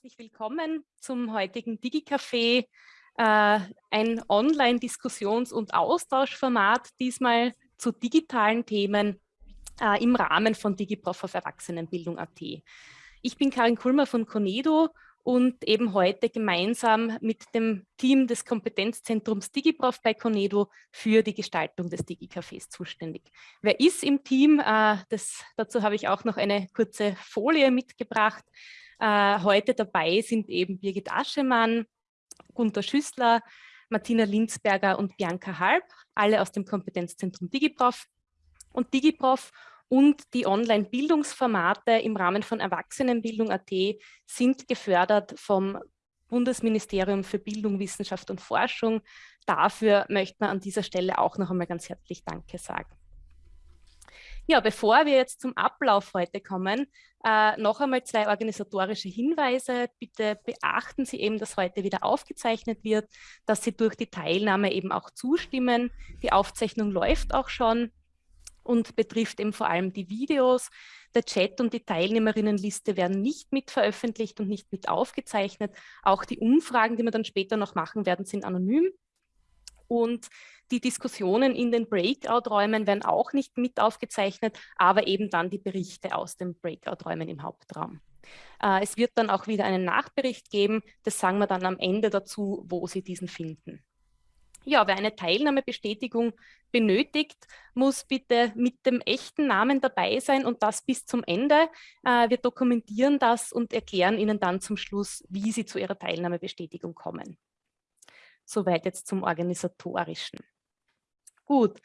herzlich willkommen zum heutigen DigiCafé, äh, ein Online-Diskussions- und Austauschformat, diesmal zu digitalen Themen äh, im Rahmen von DigiProf auf Erwachsenenbildung.at. Ich bin Karin Kulmer von Conedo und eben heute gemeinsam mit dem Team des Kompetenzzentrums DigiProf bei Conedo für die Gestaltung des DigiCafés zuständig. Wer ist im Team? Äh, das, dazu habe ich auch noch eine kurze Folie mitgebracht. Äh, heute dabei sind eben Birgit Aschemann, Gunter Schüssler, Martina Linzberger und Bianca Halb, alle aus dem Kompetenzzentrum DigiProf. Und DigiProf und die Online-Bildungsformate im Rahmen von Erwachsenenbildung.at sind gefördert vom Bundesministerium für Bildung, Wissenschaft und Forschung. Dafür möchte man an dieser Stelle auch noch einmal ganz herzlich Danke sagen. Ja, bevor wir jetzt zum Ablauf heute kommen, äh, noch einmal zwei organisatorische Hinweise. Bitte beachten Sie eben, dass heute wieder aufgezeichnet wird, dass Sie durch die Teilnahme eben auch zustimmen. Die Aufzeichnung läuft auch schon und betrifft eben vor allem die Videos. Der Chat und die Teilnehmerinnenliste werden nicht mit veröffentlicht und nicht mit aufgezeichnet. Auch die Umfragen, die wir dann später noch machen werden, sind anonym. Und die Diskussionen in den Breakout-Räumen werden auch nicht mit aufgezeichnet, aber eben dann die Berichte aus den Breakout-Räumen im Hauptraum. Äh, es wird dann auch wieder einen Nachbericht geben, das sagen wir dann am Ende dazu, wo Sie diesen finden. Ja, wer eine Teilnahmebestätigung benötigt, muss bitte mit dem echten Namen dabei sein und das bis zum Ende. Äh, wir dokumentieren das und erklären Ihnen dann zum Schluss, wie Sie zu Ihrer Teilnahmebestätigung kommen. Soweit jetzt zum Organisatorischen. Gut,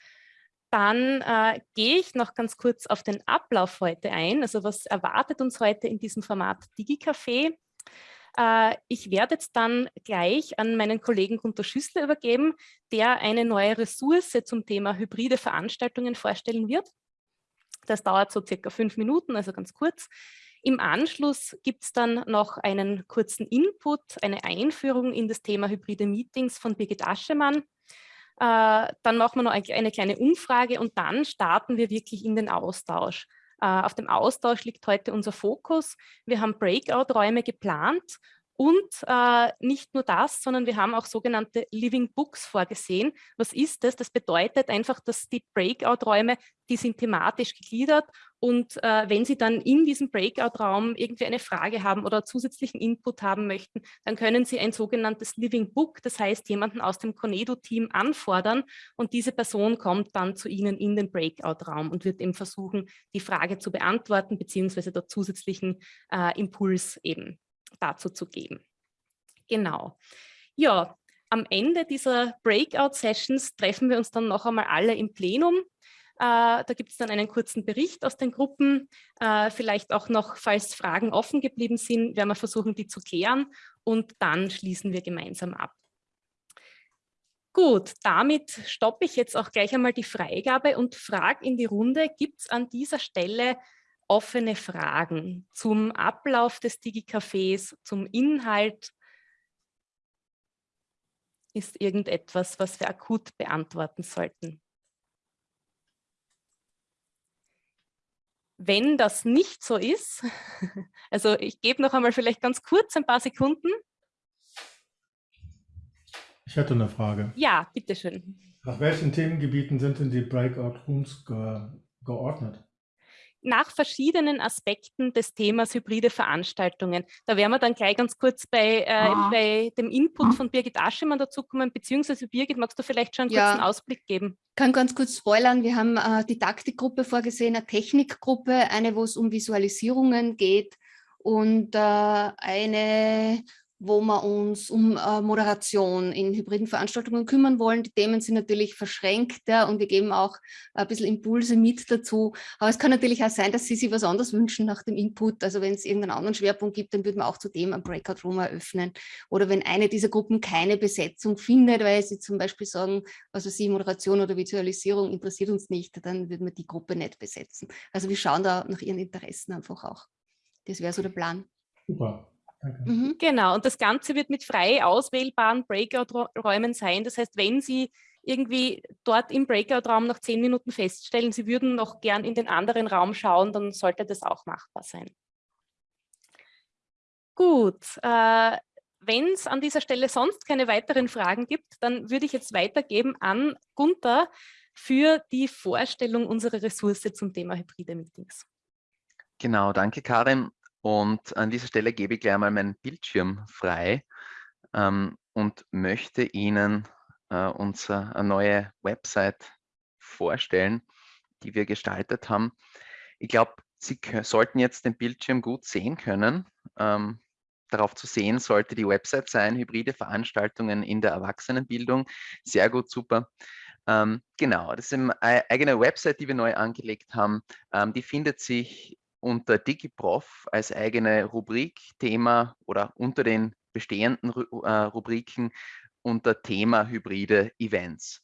dann äh, gehe ich noch ganz kurz auf den Ablauf heute ein. Also was erwartet uns heute in diesem Format DigiCafé? Äh, ich werde jetzt dann gleich an meinen Kollegen Gunter Schüssler übergeben, der eine neue Ressource zum Thema hybride Veranstaltungen vorstellen wird. Das dauert so circa fünf Minuten, also ganz kurz. Im Anschluss gibt es dann noch einen kurzen Input, eine Einführung in das Thema hybride Meetings von Birgit Aschemann. Äh, dann machen wir noch eine kleine Umfrage und dann starten wir wirklich in den Austausch. Äh, auf dem Austausch liegt heute unser Fokus. Wir haben Breakout-Räume geplant und äh, nicht nur das, sondern wir haben auch sogenannte Living Books vorgesehen. Was ist das? Das bedeutet einfach, dass die Breakout-Räume, die sind thematisch gegliedert und äh, wenn Sie dann in diesem Breakout-Raum irgendwie eine Frage haben oder zusätzlichen Input haben möchten, dann können Sie ein sogenanntes Living Book, das heißt jemanden aus dem Conedo-Team anfordern und diese Person kommt dann zu Ihnen in den Breakout-Raum und wird eben versuchen, die Frage zu beantworten beziehungsweise dort zusätzlichen äh, Impuls eben dazu zu geben. Genau. Ja, am Ende dieser Breakout-Sessions treffen wir uns dann noch einmal alle im Plenum. Äh, da gibt es dann einen kurzen Bericht aus den Gruppen. Äh, vielleicht auch noch, falls Fragen offen geblieben sind, werden wir versuchen, die zu klären und dann schließen wir gemeinsam ab. Gut, damit stoppe ich jetzt auch gleich einmal die Freigabe und frage in die Runde, gibt es an dieser Stelle offene Fragen zum Ablauf des Digi-Cafés, zum Inhalt? Ist irgendetwas, was wir akut beantworten sollten? Wenn das nicht so ist, also ich gebe noch einmal vielleicht ganz kurz ein paar Sekunden. Ich hätte eine Frage. Ja, bitteschön. Nach welchen Themengebieten sind denn die Breakout Rooms ge geordnet? Nach verschiedenen Aspekten des Themas hybride Veranstaltungen. Da werden wir dann gleich ganz kurz bei, äh, ah. bei dem Input mhm. von Birgit Aschemann dazukommen, beziehungsweise Birgit, magst du vielleicht schon einen ja. kurzen Ausblick geben? Ich kann ganz kurz spoilern, wir haben äh, die Taktikgruppe vorgesehen, eine Technikgruppe, eine, wo es um Visualisierungen geht und äh, eine wo wir uns um äh, Moderation in hybriden Veranstaltungen kümmern wollen. Die Themen sind natürlich verschränkter und wir geben auch ein bisschen Impulse mit dazu. Aber es kann natürlich auch sein, dass Sie sich was anderes wünschen nach dem Input. Also wenn es irgendeinen anderen Schwerpunkt gibt, dann würden wir auch zu dem ein Breakout Room eröffnen. Oder wenn eine dieser Gruppen keine Besetzung findet, weil sie zum Beispiel sagen, weiß ich, Moderation oder Visualisierung interessiert uns nicht, dann würden wir die Gruppe nicht besetzen. Also wir schauen da nach Ihren Interessen einfach auch. Das wäre so der Plan. Super. Mhm, genau, und das Ganze wird mit frei auswählbaren Breakout-Räumen sein. Das heißt, wenn Sie irgendwie dort im Breakout-Raum nach zehn Minuten feststellen, Sie würden noch gern in den anderen Raum schauen, dann sollte das auch machbar sein. Gut, äh, wenn es an dieser Stelle sonst keine weiteren Fragen gibt, dann würde ich jetzt weitergeben an Gunther für die Vorstellung unserer Ressource zum Thema hybride Meetings. Genau, danke Karin. Und an dieser Stelle gebe ich gleich mal meinen Bildschirm frei ähm, und möchte Ihnen äh, unsere neue Website vorstellen, die wir gestaltet haben. Ich glaube, Sie sollten jetzt den Bildschirm gut sehen können. Ähm, darauf zu sehen sollte die Website sein, hybride Veranstaltungen in der Erwachsenenbildung. Sehr gut, super. Ähm, genau, das ist eine eigene Website, die wir neu angelegt haben. Ähm, die findet sich unter DigiProf als eigene Rubrik, Thema oder unter den bestehenden äh, Rubriken unter Thema hybride Events.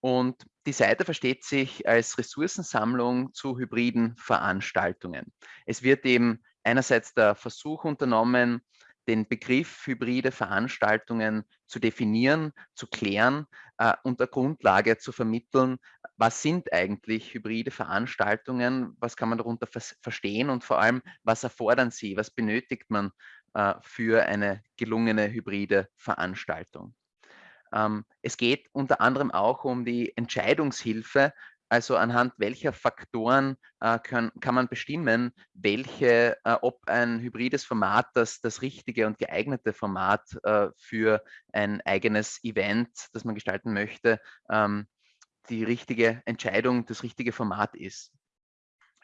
Und die Seite versteht sich als Ressourcensammlung zu hybriden Veranstaltungen. Es wird eben einerseits der Versuch unternommen, den Begriff hybride Veranstaltungen zu definieren, zu klären äh, und der Grundlage zu vermitteln, was sind eigentlich hybride Veranstaltungen, was kann man darunter verstehen und vor allem, was erfordern sie, was benötigt man äh, für eine gelungene hybride Veranstaltung. Ähm, es geht unter anderem auch um die Entscheidungshilfe, also anhand welcher Faktoren äh, kann, kann, man bestimmen, welche, äh, ob ein hybrides Format das, das richtige und geeignete Format äh, für ein eigenes Event, das man gestalten möchte, ähm, die richtige Entscheidung, das richtige Format ist.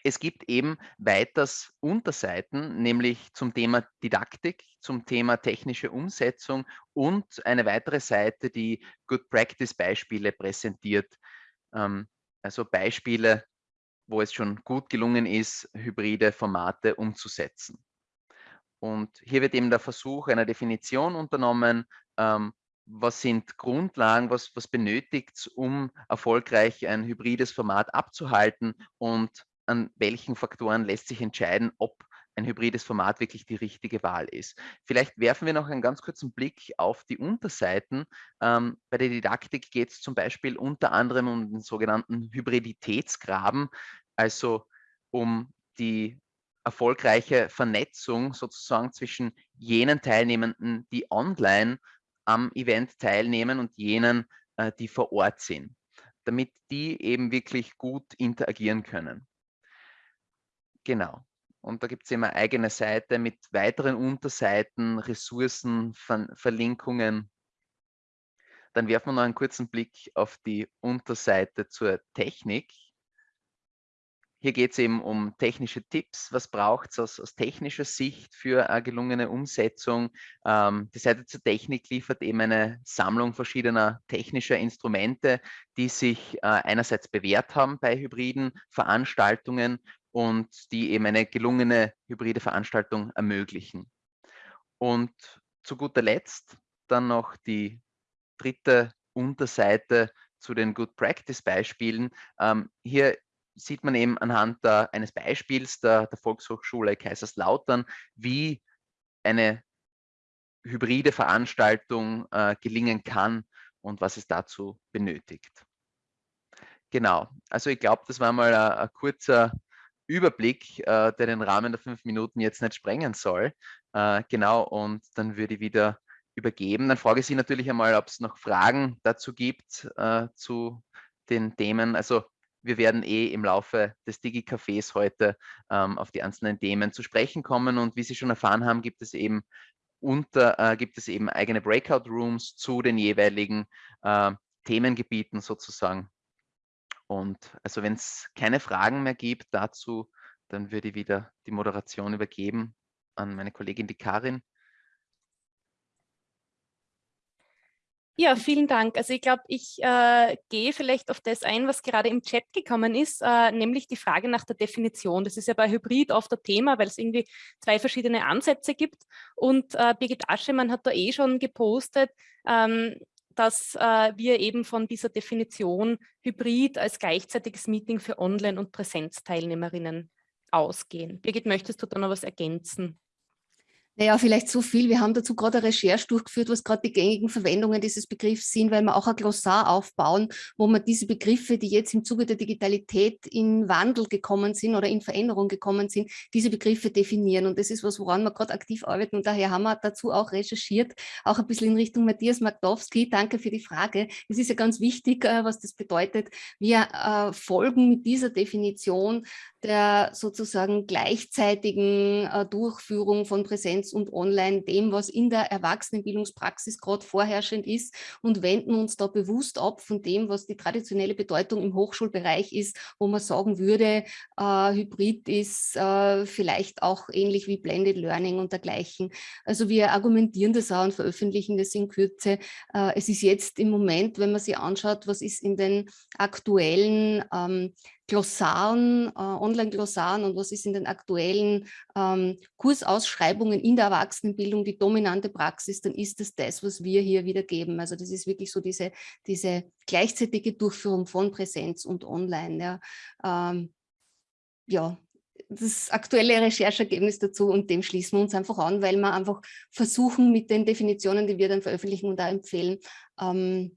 Es gibt eben weiters Unterseiten, nämlich zum Thema Didaktik, zum Thema technische Umsetzung und eine weitere Seite, die Good Practice Beispiele präsentiert. Ähm, also Beispiele, wo es schon gut gelungen ist, hybride Formate umzusetzen. Und hier wird eben der Versuch einer Definition unternommen, ähm, was sind Grundlagen, was, was benötigt es, um erfolgreich ein hybrides Format abzuhalten und an welchen Faktoren lässt sich entscheiden, ob ein hybrides Format wirklich die richtige Wahl ist. Vielleicht werfen wir noch einen ganz kurzen Blick auf die Unterseiten. Ähm, bei der Didaktik geht es zum Beispiel unter anderem um den sogenannten Hybriditätsgraben, also um die erfolgreiche Vernetzung sozusagen zwischen jenen Teilnehmenden, die online am Event teilnehmen und jenen, äh, die vor Ort sind, damit die eben wirklich gut interagieren können. Genau. Und da gibt es immer eine eigene Seite mit weiteren Unterseiten, Ressourcen, Ver Verlinkungen. Dann werfen wir noch einen kurzen Blick auf die Unterseite zur Technik. Hier geht es eben um technische Tipps. Was braucht es aus, aus, technischer Sicht für eine gelungene Umsetzung? Ähm, die Seite zur Technik liefert eben eine Sammlung verschiedener technischer Instrumente, die sich äh, einerseits bewährt haben bei hybriden Veranstaltungen und die eben eine gelungene hybride Veranstaltung ermöglichen. Und zu guter Letzt dann noch die dritte Unterseite zu den Good Practice Beispielen. Ähm, hier sieht man eben anhand der, eines Beispiels der, der Volkshochschule Kaiserslautern, wie eine hybride Veranstaltung äh, gelingen kann und was es dazu benötigt. Genau, also ich glaube, das war mal ein, ein kurzer Überblick, äh, der den Rahmen der fünf Minuten jetzt nicht sprengen soll. Äh, genau, und dann würde ich wieder übergeben. Dann frage ich Sie natürlich einmal, ob es noch Fragen dazu gibt äh, zu den Themen. Also wir werden eh im Laufe des Digi-Cafés heute ähm, auf die einzelnen Themen zu sprechen kommen. Und wie Sie schon erfahren haben, gibt es eben unter, äh, gibt es eben eigene Breakout-Rooms zu den jeweiligen äh, Themengebieten sozusagen. Und also wenn es keine Fragen mehr gibt dazu, dann würde ich wieder die Moderation übergeben an meine Kollegin, die Karin. Ja, vielen Dank. Also ich glaube, ich äh, gehe vielleicht auf das ein, was gerade im Chat gekommen ist, äh, nämlich die Frage nach der Definition. Das ist ja bei Hybrid oft ein Thema, weil es irgendwie zwei verschiedene Ansätze gibt. Und äh, Birgit Aschemann hat da eh schon gepostet, ähm, dass äh, wir eben von dieser Definition Hybrid als gleichzeitiges Meeting für Online- und Präsenzteilnehmerinnen ausgehen. Birgit, möchtest du da noch was ergänzen? Naja, vielleicht so viel. Wir haben dazu gerade eine Recherche durchgeführt, was gerade die gängigen Verwendungen dieses Begriffs sind, weil wir auch ein Glossar aufbauen, wo man diese Begriffe, die jetzt im Zuge der Digitalität in Wandel gekommen sind oder in Veränderung gekommen sind, diese Begriffe definieren. Und das ist was, woran wir gerade aktiv arbeiten. Und daher haben wir dazu auch recherchiert, auch ein bisschen in Richtung Matthias Magdowski. Danke für die Frage. Es ist ja ganz wichtig, äh, was das bedeutet. Wir äh, folgen mit dieser Definition der sozusagen gleichzeitigen äh, Durchführung von Präsenz und Online dem, was in der Erwachsenenbildungspraxis gerade vorherrschend ist und wenden uns da bewusst ab von dem, was die traditionelle Bedeutung im Hochschulbereich ist, wo man sagen würde, äh, Hybrid ist äh, vielleicht auch ähnlich wie Blended Learning und dergleichen. Also wir argumentieren das auch und veröffentlichen das in Kürze. Äh, es ist jetzt im Moment, wenn man sich anschaut, was ist in den aktuellen ähm, Glossaren, äh, Online-Glossaren und was ist in den aktuellen ähm, Kursausschreibungen in der Erwachsenenbildung die dominante Praxis, dann ist es das, was wir hier wiedergeben. Also das ist wirklich so diese, diese gleichzeitige Durchführung von Präsenz und Online. Ja, ähm, ja das aktuelle Recherchergebnis dazu und dem schließen wir uns einfach an, weil wir einfach versuchen mit den Definitionen, die wir dann veröffentlichen und da empfehlen, ähm,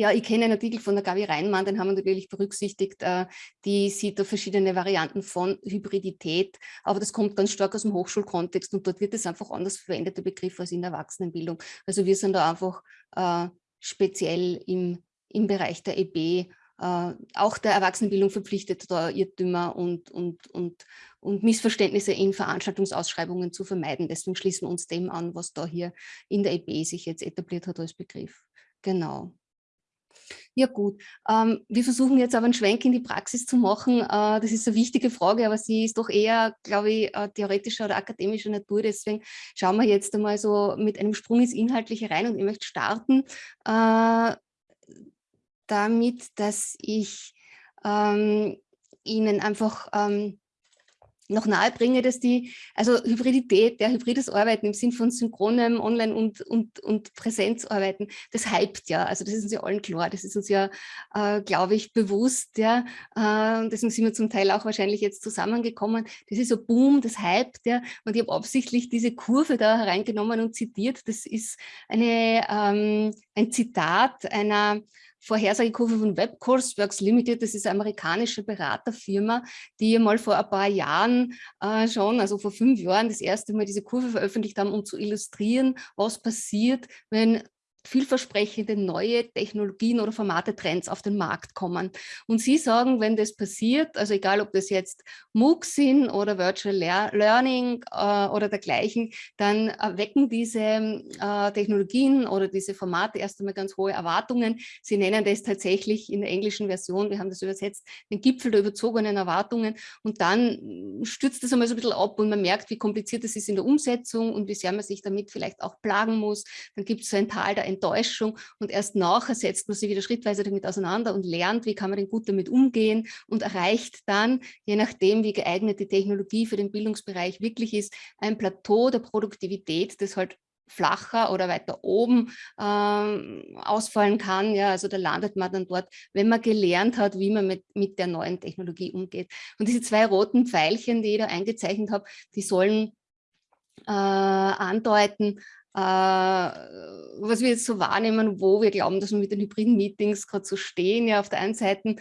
ja, ich kenne einen Artikel von der Gabi Reinmann, den haben wir natürlich berücksichtigt. Äh, die sieht da verschiedene Varianten von Hybridität, aber das kommt ganz stark aus dem Hochschulkontext und dort wird es einfach anders verwendet, der Begriff, als in der Erwachsenenbildung. Also wir sind da einfach äh, speziell im, im Bereich der EB, äh, auch der Erwachsenenbildung verpflichtet, da Irrtümer und, und, und, und Missverständnisse in Veranstaltungsausschreibungen zu vermeiden. Deswegen schließen wir uns dem an, was da hier in der EB sich jetzt etabliert hat als Begriff. Genau. Ja gut, ähm, wir versuchen jetzt aber einen Schwenk in die Praxis zu machen. Äh, das ist eine wichtige Frage, aber sie ist doch eher, glaube ich, äh, theoretischer oder akademischer Natur. Deswegen schauen wir jetzt einmal so mit einem Sprung ins Inhaltliche rein und ich möchte starten äh, damit, dass ich ähm, Ihnen einfach ähm, noch nahe bringe, dass die, also Hybridität, der hybrides Arbeiten im Sinn von synchronem Online- und, und, und Präsenzarbeiten, das hypt ja, also das ist uns ja allen klar, das ist uns ja, äh, glaube ich, bewusst, ja, äh, deswegen sind wir zum Teil auch wahrscheinlich jetzt zusammengekommen, das ist so Boom, das hypt, ja, und ich habe absichtlich diese Kurve da hereingenommen und zitiert, das ist eine, ähm, ein Zitat einer Vorhersagekurve von WebCourseworks Limited, das ist eine amerikanische Beraterfirma, die mal vor ein paar Jahren äh, schon, also vor fünf Jahren, das erste Mal diese Kurve veröffentlicht haben, um zu illustrieren, was passiert, wenn vielversprechende neue Technologien oder Formate, Trends auf den Markt kommen. Und Sie sagen, wenn das passiert, also egal ob das jetzt MOOCs sind oder Virtual Learning äh, oder dergleichen, dann erwecken diese äh, Technologien oder diese Formate erst einmal ganz hohe Erwartungen. Sie nennen das tatsächlich in der englischen Version, wir haben das übersetzt, den Gipfel der überzogenen Erwartungen und dann stürzt das einmal so ein bisschen ab und man merkt, wie kompliziert es ist in der Umsetzung und wie sehr man sich damit vielleicht auch plagen muss. Dann gibt es so ein Tal der Enttäuschung und erst nachher setzt man sich wieder schrittweise damit auseinander und lernt, wie kann man denn gut damit umgehen und erreicht dann, je nachdem, wie geeignet die Technologie für den Bildungsbereich wirklich ist, ein Plateau der Produktivität, das halt flacher oder weiter oben ähm, ausfallen kann. Ja, also da landet man dann dort, wenn man gelernt hat, wie man mit, mit der neuen Technologie umgeht. Und diese zwei roten Pfeilchen, die ich da eingezeichnet habe, die sollen äh, andeuten, was wir jetzt so wahrnehmen, wo wir glauben, dass wir mit den hybriden Meetings gerade so stehen. Ja, auf der einen Seite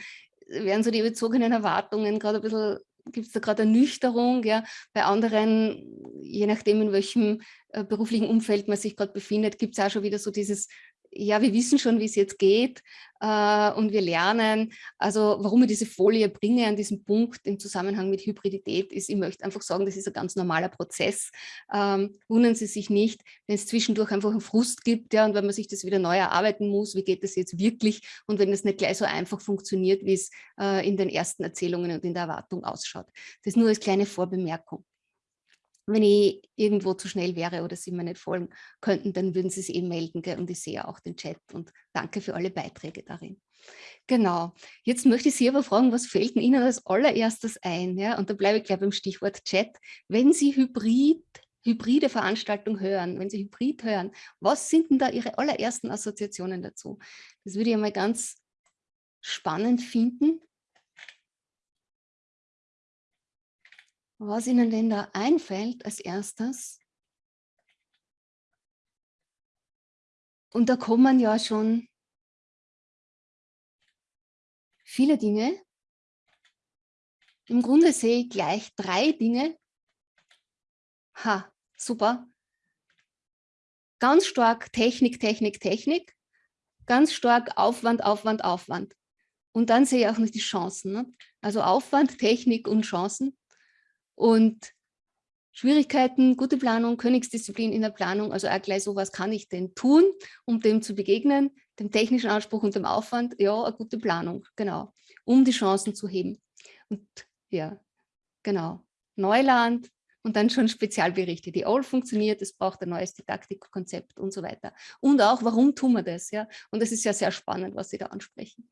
werden so die überzogenen Erwartungen gerade ein bisschen, gibt es da gerade eine Nüchterung, ja, bei anderen, je nachdem in welchem äh, beruflichen Umfeld man sich gerade befindet, gibt es auch schon wieder so dieses ja, wir wissen schon, wie es jetzt geht äh, und wir lernen. Also warum ich diese Folie bringe an diesem Punkt im Zusammenhang mit Hybridität ist, ich möchte einfach sagen, das ist ein ganz normaler Prozess. Ähm, wundern Sie sich nicht, wenn es zwischendurch einfach einen Frust gibt ja, und wenn man sich das wieder neu erarbeiten muss, wie geht das jetzt wirklich und wenn es nicht gleich so einfach funktioniert, wie es äh, in den ersten Erzählungen und in der Erwartung ausschaut. Das nur als kleine Vorbemerkung wenn ich irgendwo zu schnell wäre oder Sie mir nicht folgen könnten, dann würden Sie sich eben melden. Gell? Und ich sehe auch den Chat und danke für alle Beiträge darin. Genau. Jetzt möchte ich Sie aber fragen, was fällt Ihnen als allererstes ein? Ja? Und da bleibe ich gleich beim Stichwort Chat. Wenn Sie Hybrid, hybride Veranstaltung hören, wenn Sie Hybrid hören, was sind denn da Ihre allerersten Assoziationen dazu? Das würde ich einmal ganz spannend finden. Was Ihnen denn da einfällt als erstes? Und da kommen ja schon viele Dinge. Im Grunde sehe ich gleich drei Dinge. Ha, super. Ganz stark Technik, Technik, Technik. Ganz stark Aufwand, Aufwand, Aufwand. Und dann sehe ich auch noch die Chancen. Ne? Also Aufwand, Technik und Chancen. Und Schwierigkeiten, gute Planung, Königsdisziplin in der Planung, also auch gleich so, was kann ich denn tun, um dem zu begegnen, dem technischen Anspruch und dem Aufwand, ja, eine gute Planung, genau, um die Chancen zu heben. Und ja, genau, Neuland und dann schon Spezialberichte, die all funktioniert, es braucht ein neues Didaktikkonzept und so weiter. Und auch, warum tun wir das, ja, und das ist ja sehr spannend, was Sie da ansprechen.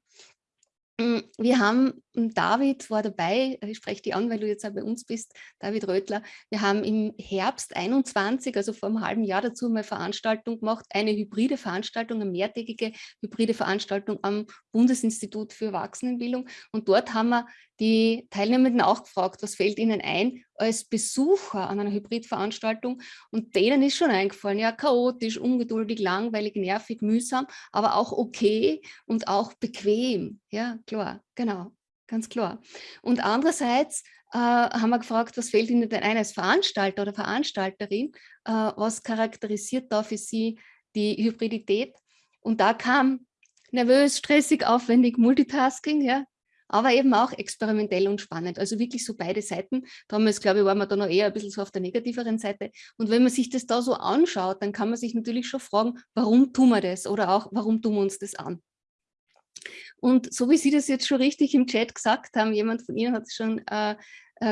Mm, wir haben, hm, David war dabei, ich spreche dich an, weil du jetzt auch bei uns bist, David Rötler. Wir haben im Herbst 21, also vor einem halben Jahr dazu mal Veranstaltung gemacht, eine hybride Veranstaltung, eine mehrtägige hybride Veranstaltung am Bundesinstitut für Erwachsenenbildung. Und dort haben wir die Teilnehmenden auch gefragt, was fällt ihnen ein als Besucher an einer Hybridveranstaltung und denen ist schon eingefallen, ja chaotisch, ungeduldig, langweilig, nervig, mühsam, aber auch okay und auch bequem, ja klar, genau, ganz klar. Und andererseits äh, haben wir gefragt, was fällt Ihnen denn ein als Veranstalter oder Veranstalterin, äh, was charakterisiert da für Sie die Hybridität? Und da kam nervös, stressig, aufwendig, Multitasking, ja, aber eben auch experimentell und spannend. Also wirklich so beide Seiten. Damals, glaube ich, waren wir da noch eher ein bisschen so auf der negativeren Seite. Und wenn man sich das da so anschaut, dann kann man sich natürlich schon fragen, warum tun wir das? Oder auch, warum tun wir uns das an? Und so wie Sie das jetzt schon richtig im Chat gesagt haben, jemand von Ihnen hat es schon äh,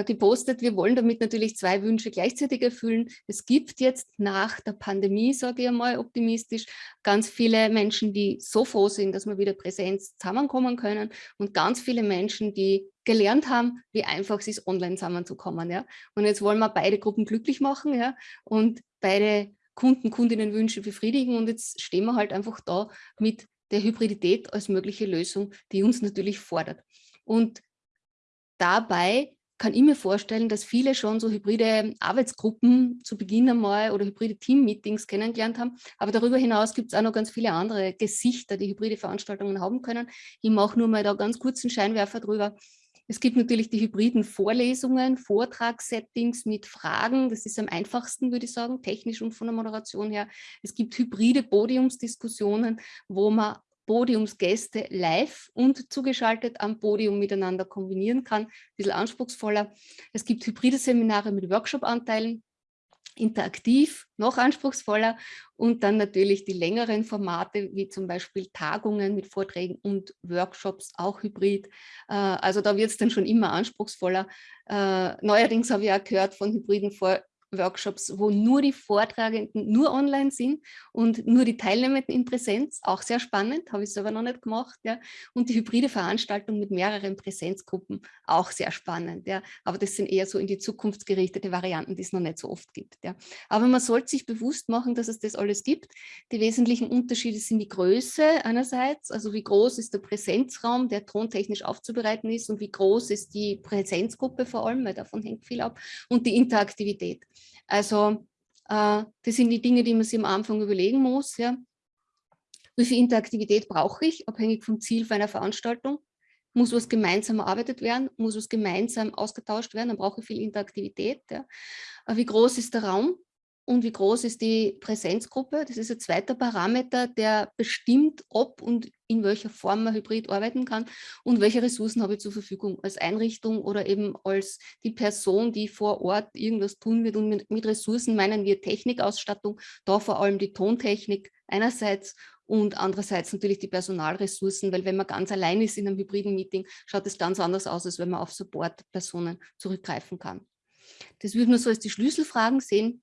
gepostet, wir wollen damit natürlich zwei Wünsche gleichzeitig erfüllen. Es gibt jetzt nach der Pandemie, sage ich einmal optimistisch, ganz viele Menschen, die so froh sind, dass wir wieder Präsenz zusammenkommen können und ganz viele Menschen, die gelernt haben, wie einfach es ist, online zusammenzukommen. Ja? Und jetzt wollen wir beide Gruppen glücklich machen ja? und beide Kunden, Kundinnenwünsche befriedigen und jetzt stehen wir halt einfach da mit der Hybridität als mögliche Lösung, die uns natürlich fordert. Und dabei kann ich mir vorstellen, dass viele schon so hybride Arbeitsgruppen zu Beginn einmal oder hybride Team-Meetings kennengelernt haben. Aber darüber hinaus gibt es auch noch ganz viele andere Gesichter, die hybride Veranstaltungen haben können. Ich mache nur mal da ganz kurz einen Scheinwerfer drüber. Es gibt natürlich die hybriden Vorlesungen, Vortragssettings mit Fragen. Das ist am einfachsten, würde ich sagen, technisch und von der Moderation her. Es gibt hybride Podiumsdiskussionen, wo man Podiumsgäste live und zugeschaltet am Podium miteinander kombinieren kann. Ein bisschen anspruchsvoller. Es gibt hybride Seminare mit Workshop-Anteilen, interaktiv, noch anspruchsvoller und dann natürlich die längeren Formate, wie zum Beispiel Tagungen mit Vorträgen und Workshops, auch hybrid. Äh, also da wird es dann schon immer anspruchsvoller. Äh, neuerdings habe ich auch gehört von hybriden Vor Workshops, wo nur die Vortragenden nur online sind und nur die Teilnehmenden in Präsenz, auch sehr spannend, habe ich selber noch nicht gemacht. Ja. Und die hybride Veranstaltung mit mehreren Präsenzgruppen, auch sehr spannend. Ja. Aber das sind eher so in die Zukunft gerichtete Varianten, die es noch nicht so oft gibt. Ja. Aber man sollte sich bewusst machen, dass es das alles gibt. Die wesentlichen Unterschiede sind die Größe einerseits, also wie groß ist der Präsenzraum, der tontechnisch aufzubereiten ist und wie groß ist die Präsenzgruppe vor allem, weil davon hängt viel ab, und die Interaktivität. Also äh, das sind die Dinge, die man sich am Anfang überlegen muss. Ja. Wie viel Interaktivität brauche ich, abhängig vom Ziel für eine Veranstaltung? Muss was gemeinsam erarbeitet werden? Muss was gemeinsam ausgetauscht werden? Dann brauche ich viel Interaktivität. Ja. Äh, wie groß ist der Raum? und wie groß ist die Präsenzgruppe. Das ist ein zweiter Parameter, der bestimmt, ob und in welcher Form man hybrid arbeiten kann und welche Ressourcen habe ich zur Verfügung als Einrichtung oder eben als die Person, die vor Ort irgendwas tun wird. Und mit, mit Ressourcen meinen wir Technikausstattung, da vor allem die Tontechnik einerseits und andererseits natürlich die Personalressourcen, weil wenn man ganz allein ist in einem hybriden Meeting, schaut es ganz anders aus, als wenn man auf Supportpersonen zurückgreifen kann. Das würde man so als die Schlüsselfragen sehen.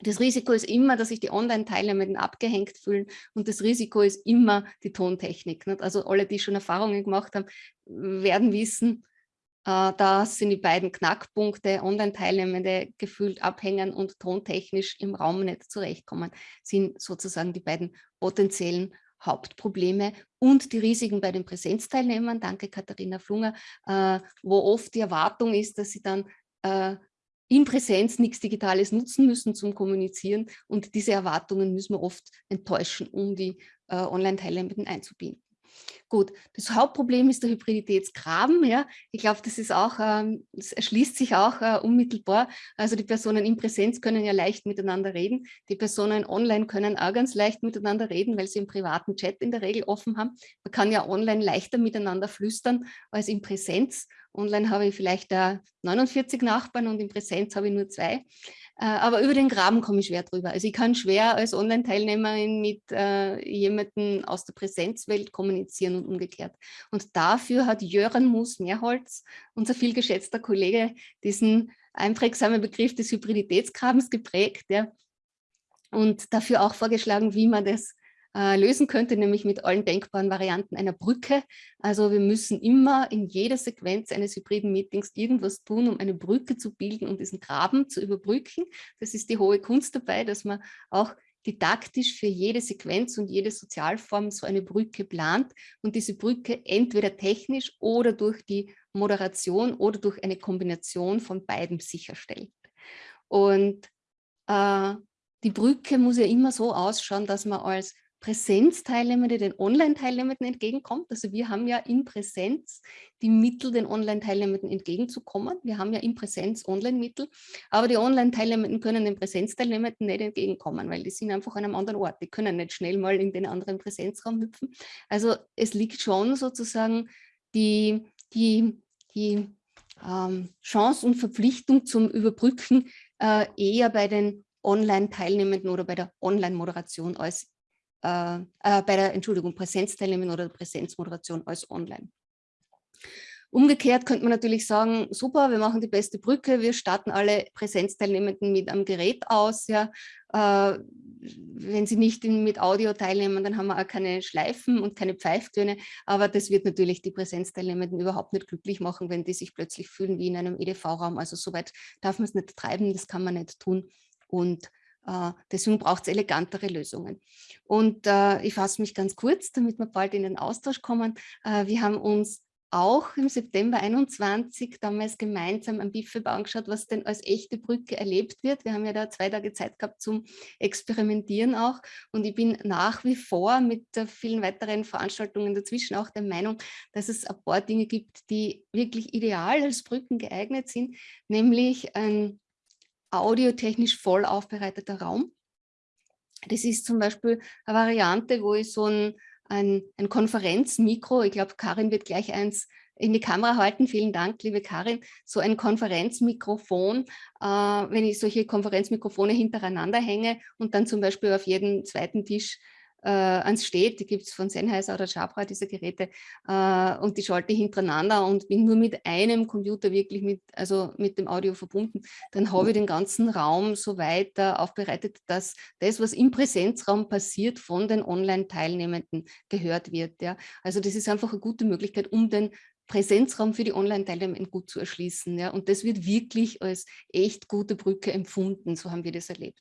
Das Risiko ist immer, dass sich die Online-Teilnehmenden abgehängt fühlen und das Risiko ist immer die Tontechnik. Nicht? Also alle, die schon Erfahrungen gemacht haben, werden wissen, äh, das sind die beiden Knackpunkte, Online-Teilnehmende gefühlt abhängen und tontechnisch im Raum nicht zurechtkommen, sind sozusagen die beiden potenziellen Hauptprobleme und die Risiken bei den Präsenzteilnehmern, danke Katharina Flunger, äh, wo oft die Erwartung ist, dass sie dann äh, in Präsenz nichts Digitales nutzen müssen zum Kommunizieren und diese Erwartungen müssen wir oft enttäuschen, um die äh, Online-Teilnehmenden einzubinden. Gut, das Hauptproblem ist der Hybriditätsgraben. Ja. Ich glaube, das ist auch, ähm, das erschließt sich auch äh, unmittelbar. Also die Personen in Präsenz können ja leicht miteinander reden. Die Personen online können auch ganz leicht miteinander reden, weil sie im privaten Chat in der Regel offen haben. Man kann ja online leichter miteinander flüstern als in Präsenz. Online habe ich vielleicht äh, 49 Nachbarn und in Präsenz habe ich nur zwei. Äh, aber über den Graben komme ich schwer drüber. Also ich kann schwer als Online-Teilnehmerin mit äh, jemandem aus der Präsenzwelt kommunizieren und umgekehrt. Und dafür hat Jöran Moos-Mehrholz, unser vielgeschätzter Kollege, diesen einprägsamen Begriff des Hybriditätsgrabens geprägt ja, und dafür auch vorgeschlagen, wie man das äh, lösen könnte, nämlich mit allen denkbaren Varianten einer Brücke. Also wir müssen immer in jeder Sequenz eines hybriden Meetings irgendwas tun, um eine Brücke zu bilden und diesen Graben zu überbrücken. Das ist die hohe Kunst dabei, dass man auch didaktisch für jede Sequenz und jede Sozialform so eine Brücke plant und diese Brücke entweder technisch oder durch die Moderation oder durch eine Kombination von beiden sicherstellt. Und äh, die Brücke muss ja immer so ausschauen, dass man als Präsenzteilnehmende den Online-Teilnehmenden entgegenkommt. Also wir haben ja in Präsenz die Mittel, den Online-Teilnehmenden entgegenzukommen. Wir haben ja in Präsenz Online-Mittel, aber die Online-Teilnehmenden können den Präsenzteilnehmenden nicht entgegenkommen, weil die sind einfach an einem anderen Ort. Die können nicht schnell mal in den anderen Präsenzraum hüpfen. Also es liegt schon sozusagen die, die, die ähm, Chance und Verpflichtung zum Überbrücken äh, eher bei den Online-Teilnehmenden oder bei der Online-Moderation als äh, äh, bei der Entschuldigung, Präsenzteilnehmen oder Präsenzmoderation als online. Umgekehrt könnte man natürlich sagen, super, wir machen die beste Brücke, wir starten alle Präsenzteilnehmenden mit einem Gerät aus. Ja. Äh, wenn sie nicht in, mit Audio teilnehmen, dann haben wir auch keine Schleifen und keine Pfeiftöne, aber das wird natürlich die Präsenzteilnehmenden überhaupt nicht glücklich machen, wenn die sich plötzlich fühlen wie in einem EDV-Raum. Also soweit darf man es nicht treiben, das kann man nicht tun. Und deswegen braucht es elegantere Lösungen. Und äh, ich fasse mich ganz kurz, damit wir bald in den Austausch kommen. Äh, wir haben uns auch im September 21 damals gemeinsam am BIFEB angeschaut, was denn als echte Brücke erlebt wird. Wir haben ja da zwei Tage Zeit gehabt zum Experimentieren auch und ich bin nach wie vor mit vielen weiteren Veranstaltungen dazwischen auch der Meinung, dass es ein paar Dinge gibt, die wirklich ideal als Brücken geeignet sind, nämlich ein audiotechnisch voll aufbereiteter Raum. Das ist zum Beispiel eine Variante, wo ich so ein, ein, ein Konferenzmikro, ich glaube, Karin wird gleich eins in die Kamera halten. Vielen Dank, liebe Karin. So ein Konferenzmikrofon, äh, wenn ich solche Konferenzmikrofone hintereinander hänge und dann zum Beispiel auf jedem zweiten Tisch äh, ans steht, die gibt es von Sennheiser oder Jabra, diese Geräte, äh, und die schalte ich hintereinander und bin nur mit einem Computer wirklich mit, also mit dem Audio verbunden, dann habe ich den ganzen Raum so weiter aufbereitet, dass das, was im Präsenzraum passiert, von den Online-Teilnehmenden gehört wird. Ja. Also das ist einfach eine gute Möglichkeit, um den Präsenzraum für die Online-Teilnehmenden gut zu erschließen. Ja. Und das wird wirklich als echt gute Brücke empfunden, so haben wir das erlebt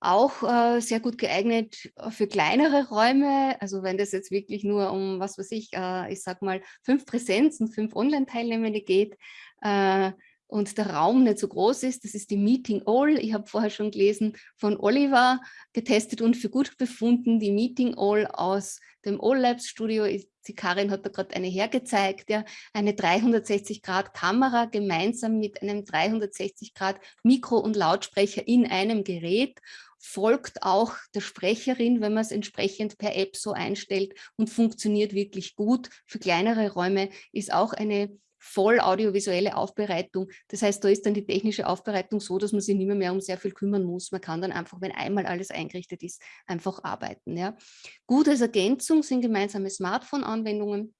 auch äh, sehr gut geeignet äh, für kleinere Räume. Also wenn das jetzt wirklich nur um, was weiß ich, äh, ich sag mal, fünf Präsenz- und fünf Online-Teilnehmende geht äh, und der Raum nicht so groß ist, das ist die Meeting All. Ich habe vorher schon gelesen von Oliver, getestet und für gut befunden, die Meeting All aus dem All Labs Studio. Die Karin hat da gerade eine hergezeigt, ja, eine 360-Grad-Kamera gemeinsam mit einem 360-Grad-Mikro und Lautsprecher in einem Gerät folgt auch der Sprecherin, wenn man es entsprechend per App so einstellt und funktioniert wirklich gut. Für kleinere Räume ist auch eine voll audiovisuelle Aufbereitung. Das heißt, da ist dann die technische Aufbereitung so, dass man sich nicht mehr, mehr um sehr viel kümmern muss. Man kann dann einfach, wenn einmal alles eingerichtet ist, einfach arbeiten. Ja. Gut als Ergänzung sind gemeinsame Smartphone-Anwendungen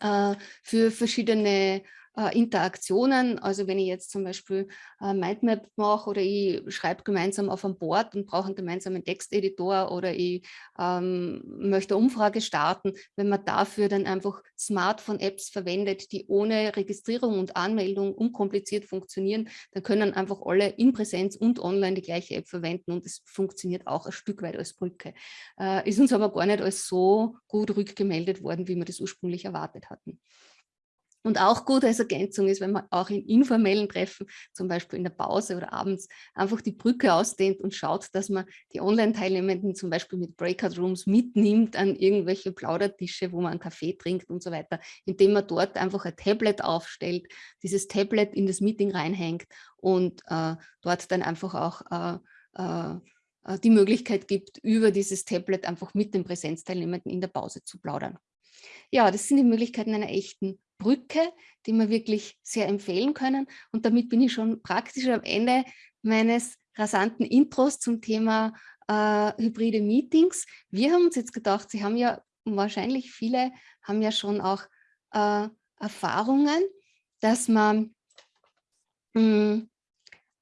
äh, für verschiedene äh, Interaktionen. Also wenn ich jetzt zum Beispiel äh, Mindmap mache oder ich schreibe gemeinsam auf einem Board und brauche einen gemeinsamen Texteditor oder ich ähm, möchte eine Umfrage starten, wenn man dafür dann einfach Smartphone-Apps verwendet, die ohne Registrierung und Anmeldung unkompliziert funktionieren, dann können einfach alle in Präsenz und online die gleiche App verwenden und es funktioniert auch ein Stück weit als Brücke. Äh, ist uns aber gar nicht als so gut rückgemeldet worden, wie wir das ursprünglich erwartet hatten. Und auch gut als Ergänzung ist, wenn man auch in informellen Treffen, zum Beispiel in der Pause oder abends, einfach die Brücke ausdehnt und schaut, dass man die Online-Teilnehmenden zum Beispiel mit Breakout-Rooms mitnimmt an irgendwelche Plaudertische, wo man einen Kaffee trinkt und so weiter, indem man dort einfach ein Tablet aufstellt, dieses Tablet in das Meeting reinhängt und äh, dort dann einfach auch äh, äh, äh die Möglichkeit gibt, über dieses Tablet einfach mit den Präsenzteilnehmenden in der Pause zu plaudern. Ja, das sind die Möglichkeiten einer echten Brücke, die wir wirklich sehr empfehlen können. Und damit bin ich schon praktisch am Ende meines rasanten Intros zum Thema äh, hybride Meetings. Wir haben uns jetzt gedacht, Sie haben ja wahrscheinlich viele, haben ja schon auch äh, Erfahrungen, dass man mh, hm,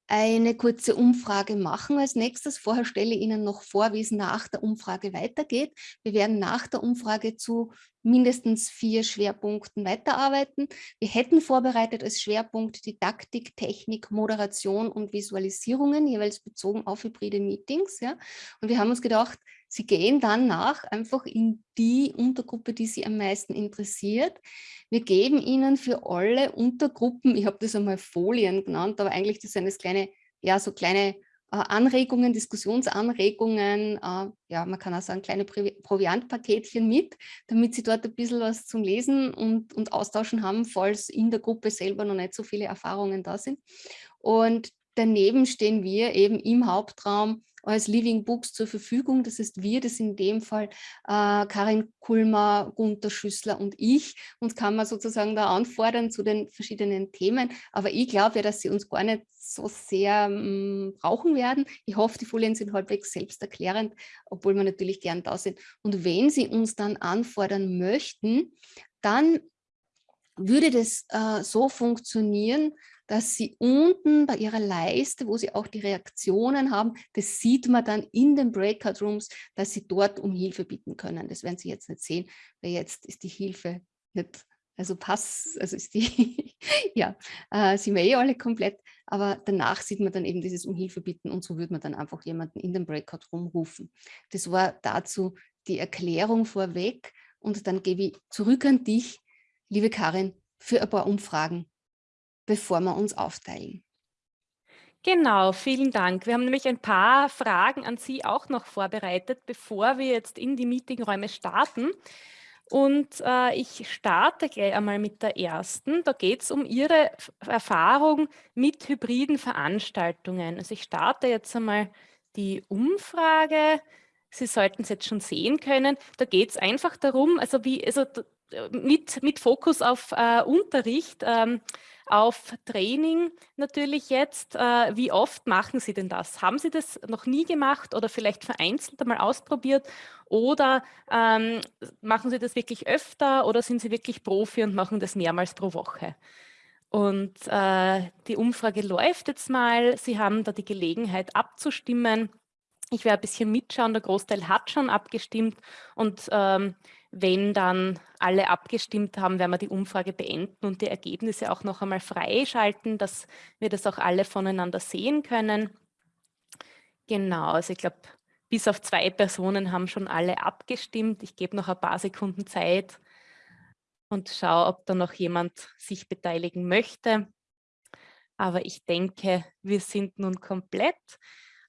eine kurze Umfrage machen als nächstes. Vorher stelle ich Ihnen noch vor, wie es nach der Umfrage weitergeht. Wir werden nach der Umfrage zu mindestens vier Schwerpunkten weiterarbeiten. Wir hätten vorbereitet als Schwerpunkt Didaktik, Technik, Moderation und Visualisierungen, jeweils bezogen auf hybride Meetings. Ja. Und wir haben uns gedacht, Sie gehen dann nach einfach in die Untergruppe, die Sie am meisten interessiert. Wir geben Ihnen für alle Untergruppen, ich habe das einmal Folien genannt, aber eigentlich das sind das kleine, ja, so kleine Anregungen, Diskussionsanregungen, äh, ja, man kann auch sagen, kleine Proviantpaketchen mit, damit Sie dort ein bisschen was zum Lesen und, und Austauschen haben, falls in der Gruppe selber noch nicht so viele Erfahrungen da sind. Und daneben stehen wir eben im Hauptraum als Living Books zur Verfügung. Das heißt, wir, das in dem Fall äh, Karin Kulmer, Gunther Schüssler und ich. Uns kann man sozusagen da anfordern zu den verschiedenen Themen. Aber ich glaube ja, dass sie uns gar nicht so sehr ähm, brauchen werden. Ich hoffe, die Folien sind halbwegs selbsterklärend, obwohl wir natürlich gern da sind. Und wenn sie uns dann anfordern möchten, dann würde das äh, so funktionieren, dass Sie unten bei Ihrer Leiste, wo Sie auch die Reaktionen haben, das sieht man dann in den Breakout Rooms, dass Sie dort um Hilfe bitten können. Das werden Sie jetzt nicht sehen, weil jetzt ist die Hilfe nicht, also pass, also ist die, ja, äh, sind wir eh alle komplett, aber danach sieht man dann eben dieses um Hilfe bitten und so würde man dann einfach jemanden in den Breakout Room rufen. Das war dazu die Erklärung vorweg und dann gebe ich zurück an dich, liebe Karin, für ein paar Umfragen bevor wir uns aufteilen. Genau, vielen Dank. Wir haben nämlich ein paar Fragen an Sie auch noch vorbereitet, bevor wir jetzt in die Meetingräume starten. Und äh, ich starte gleich einmal mit der ersten. Da geht es um Ihre Erfahrung mit hybriden Veranstaltungen. Also ich starte jetzt einmal die Umfrage. Sie sollten es jetzt schon sehen können. Da geht es einfach darum, also wie, also mit, mit Fokus auf äh, Unterricht. Ähm, auf Training natürlich jetzt. Äh, wie oft machen Sie denn das? Haben Sie das noch nie gemacht oder vielleicht vereinzelt einmal ausprobiert? Oder ähm, machen Sie das wirklich öfter oder sind Sie wirklich Profi und machen das mehrmals pro Woche? Und äh, die Umfrage läuft jetzt mal. Sie haben da die Gelegenheit abzustimmen. Ich werde ein bisschen mitschauen, der Großteil hat schon abgestimmt und ähm, wenn dann alle abgestimmt haben, werden wir die Umfrage beenden und die Ergebnisse auch noch einmal freischalten, dass wir das auch alle voneinander sehen können. Genau, also ich glaube, bis auf zwei Personen haben schon alle abgestimmt. Ich gebe noch ein paar Sekunden Zeit und schaue, ob da noch jemand sich beteiligen möchte. Aber ich denke, wir sind nun komplett.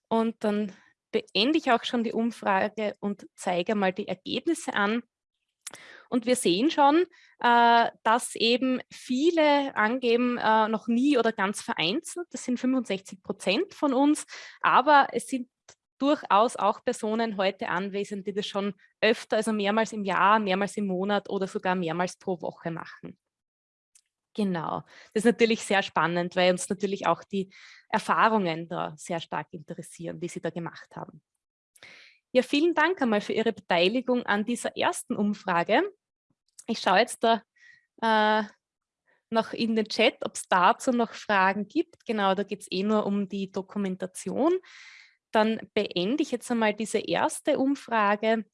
Und dann beende ich auch schon die Umfrage und zeige mal die Ergebnisse an. Und wir sehen schon, äh, dass eben viele angeben, äh, noch nie oder ganz vereinzelt. Das sind 65 Prozent von uns. Aber es sind durchaus auch Personen heute anwesend, die das schon öfter, also mehrmals im Jahr, mehrmals im Monat oder sogar mehrmals pro Woche machen. Genau, das ist natürlich sehr spannend, weil uns natürlich auch die Erfahrungen da sehr stark interessieren, die Sie da gemacht haben. Ja, vielen Dank einmal für Ihre Beteiligung an dieser ersten Umfrage. Ich schaue jetzt da äh, noch in den Chat, ob es dazu noch Fragen gibt. Genau, da geht es eh nur um die Dokumentation. Dann beende ich jetzt einmal diese erste Umfrage.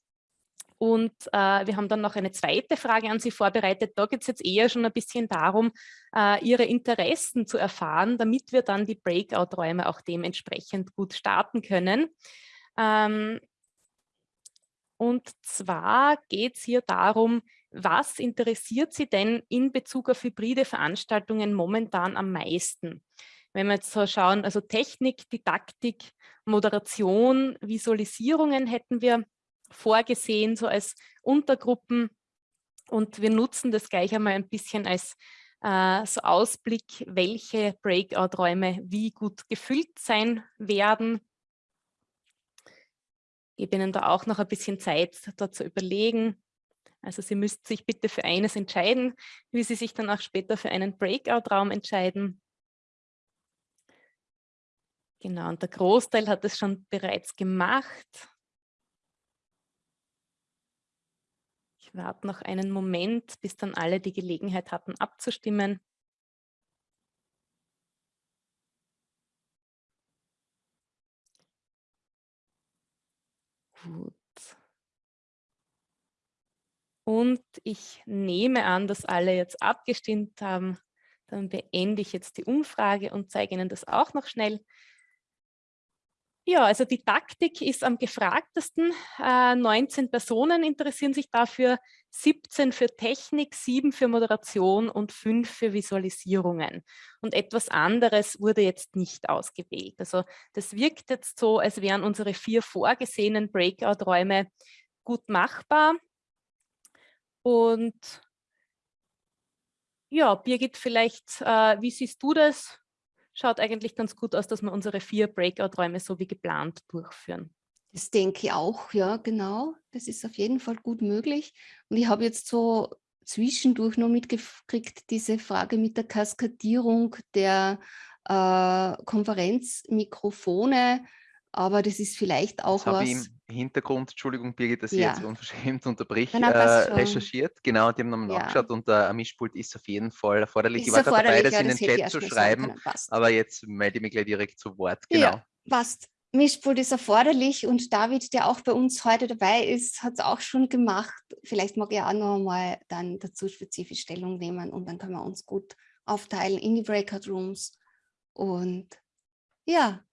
Und äh, wir haben dann noch eine zweite Frage an Sie vorbereitet. Da geht es jetzt eher schon ein bisschen darum, äh, Ihre Interessen zu erfahren, damit wir dann die Breakout-Räume auch dementsprechend gut starten können. Ähm, und zwar geht es hier darum, was interessiert Sie denn in Bezug auf hybride Veranstaltungen momentan am meisten? Wenn wir jetzt so schauen, also Technik, Didaktik, Moderation, Visualisierungen hätten wir vorgesehen, so als Untergruppen. Und wir nutzen das gleich einmal ein bisschen als äh, so Ausblick, welche Breakout-Räume wie gut gefüllt sein werden. Gebe Ihnen da auch noch ein bisschen Zeit, da zu überlegen. Also Sie müssten sich bitte für eines entscheiden, wie Sie sich dann auch später für einen Breakout-Raum entscheiden. Genau, und der Großteil hat es schon bereits gemacht. Ich warte noch einen Moment, bis dann alle die Gelegenheit hatten abzustimmen. Gut. Und ich nehme an, dass alle jetzt abgestimmt haben. Dann beende ich jetzt die Umfrage und zeige Ihnen das auch noch schnell. Ja, also die Taktik ist am gefragtesten. Äh, 19 Personen interessieren sich dafür, 17 für Technik, 7 für Moderation und 5 für Visualisierungen. Und etwas anderes wurde jetzt nicht ausgewählt. Also das wirkt jetzt so, als wären unsere vier vorgesehenen Breakout-Räume gut machbar. Und ja, Birgit, vielleicht, äh, wie siehst du das? Schaut eigentlich ganz gut aus, dass wir unsere vier Breakout-Räume so wie geplant durchführen. Das denke ich auch, ja, genau. Das ist auf jeden Fall gut möglich. Und ich habe jetzt so zwischendurch noch mitgekriegt, diese Frage mit der Kaskadierung der äh, Konferenzmikrofone. Aber das ist vielleicht auch das was. Hintergrund, Entschuldigung Birgit, dass ich jetzt unverschämt unterbrich, äh, recherchiert. Genau, die haben nochmal ja. nachgeschaut und äh, ein Mischpult ist auf jeden Fall erforderlich. Ist ich war gerade dabei, das ja, in den Chat zu schreiben, aber jetzt melde ich mich gleich direkt zu Wort. Genau. Ja, passt. Mischpult ist erforderlich und David, der auch bei uns heute dabei ist, hat es auch schon gemacht. Vielleicht mag er auch noch mal dann dazu spezifisch Stellung nehmen und dann können wir uns gut aufteilen in die Breakout Rooms. Und ja,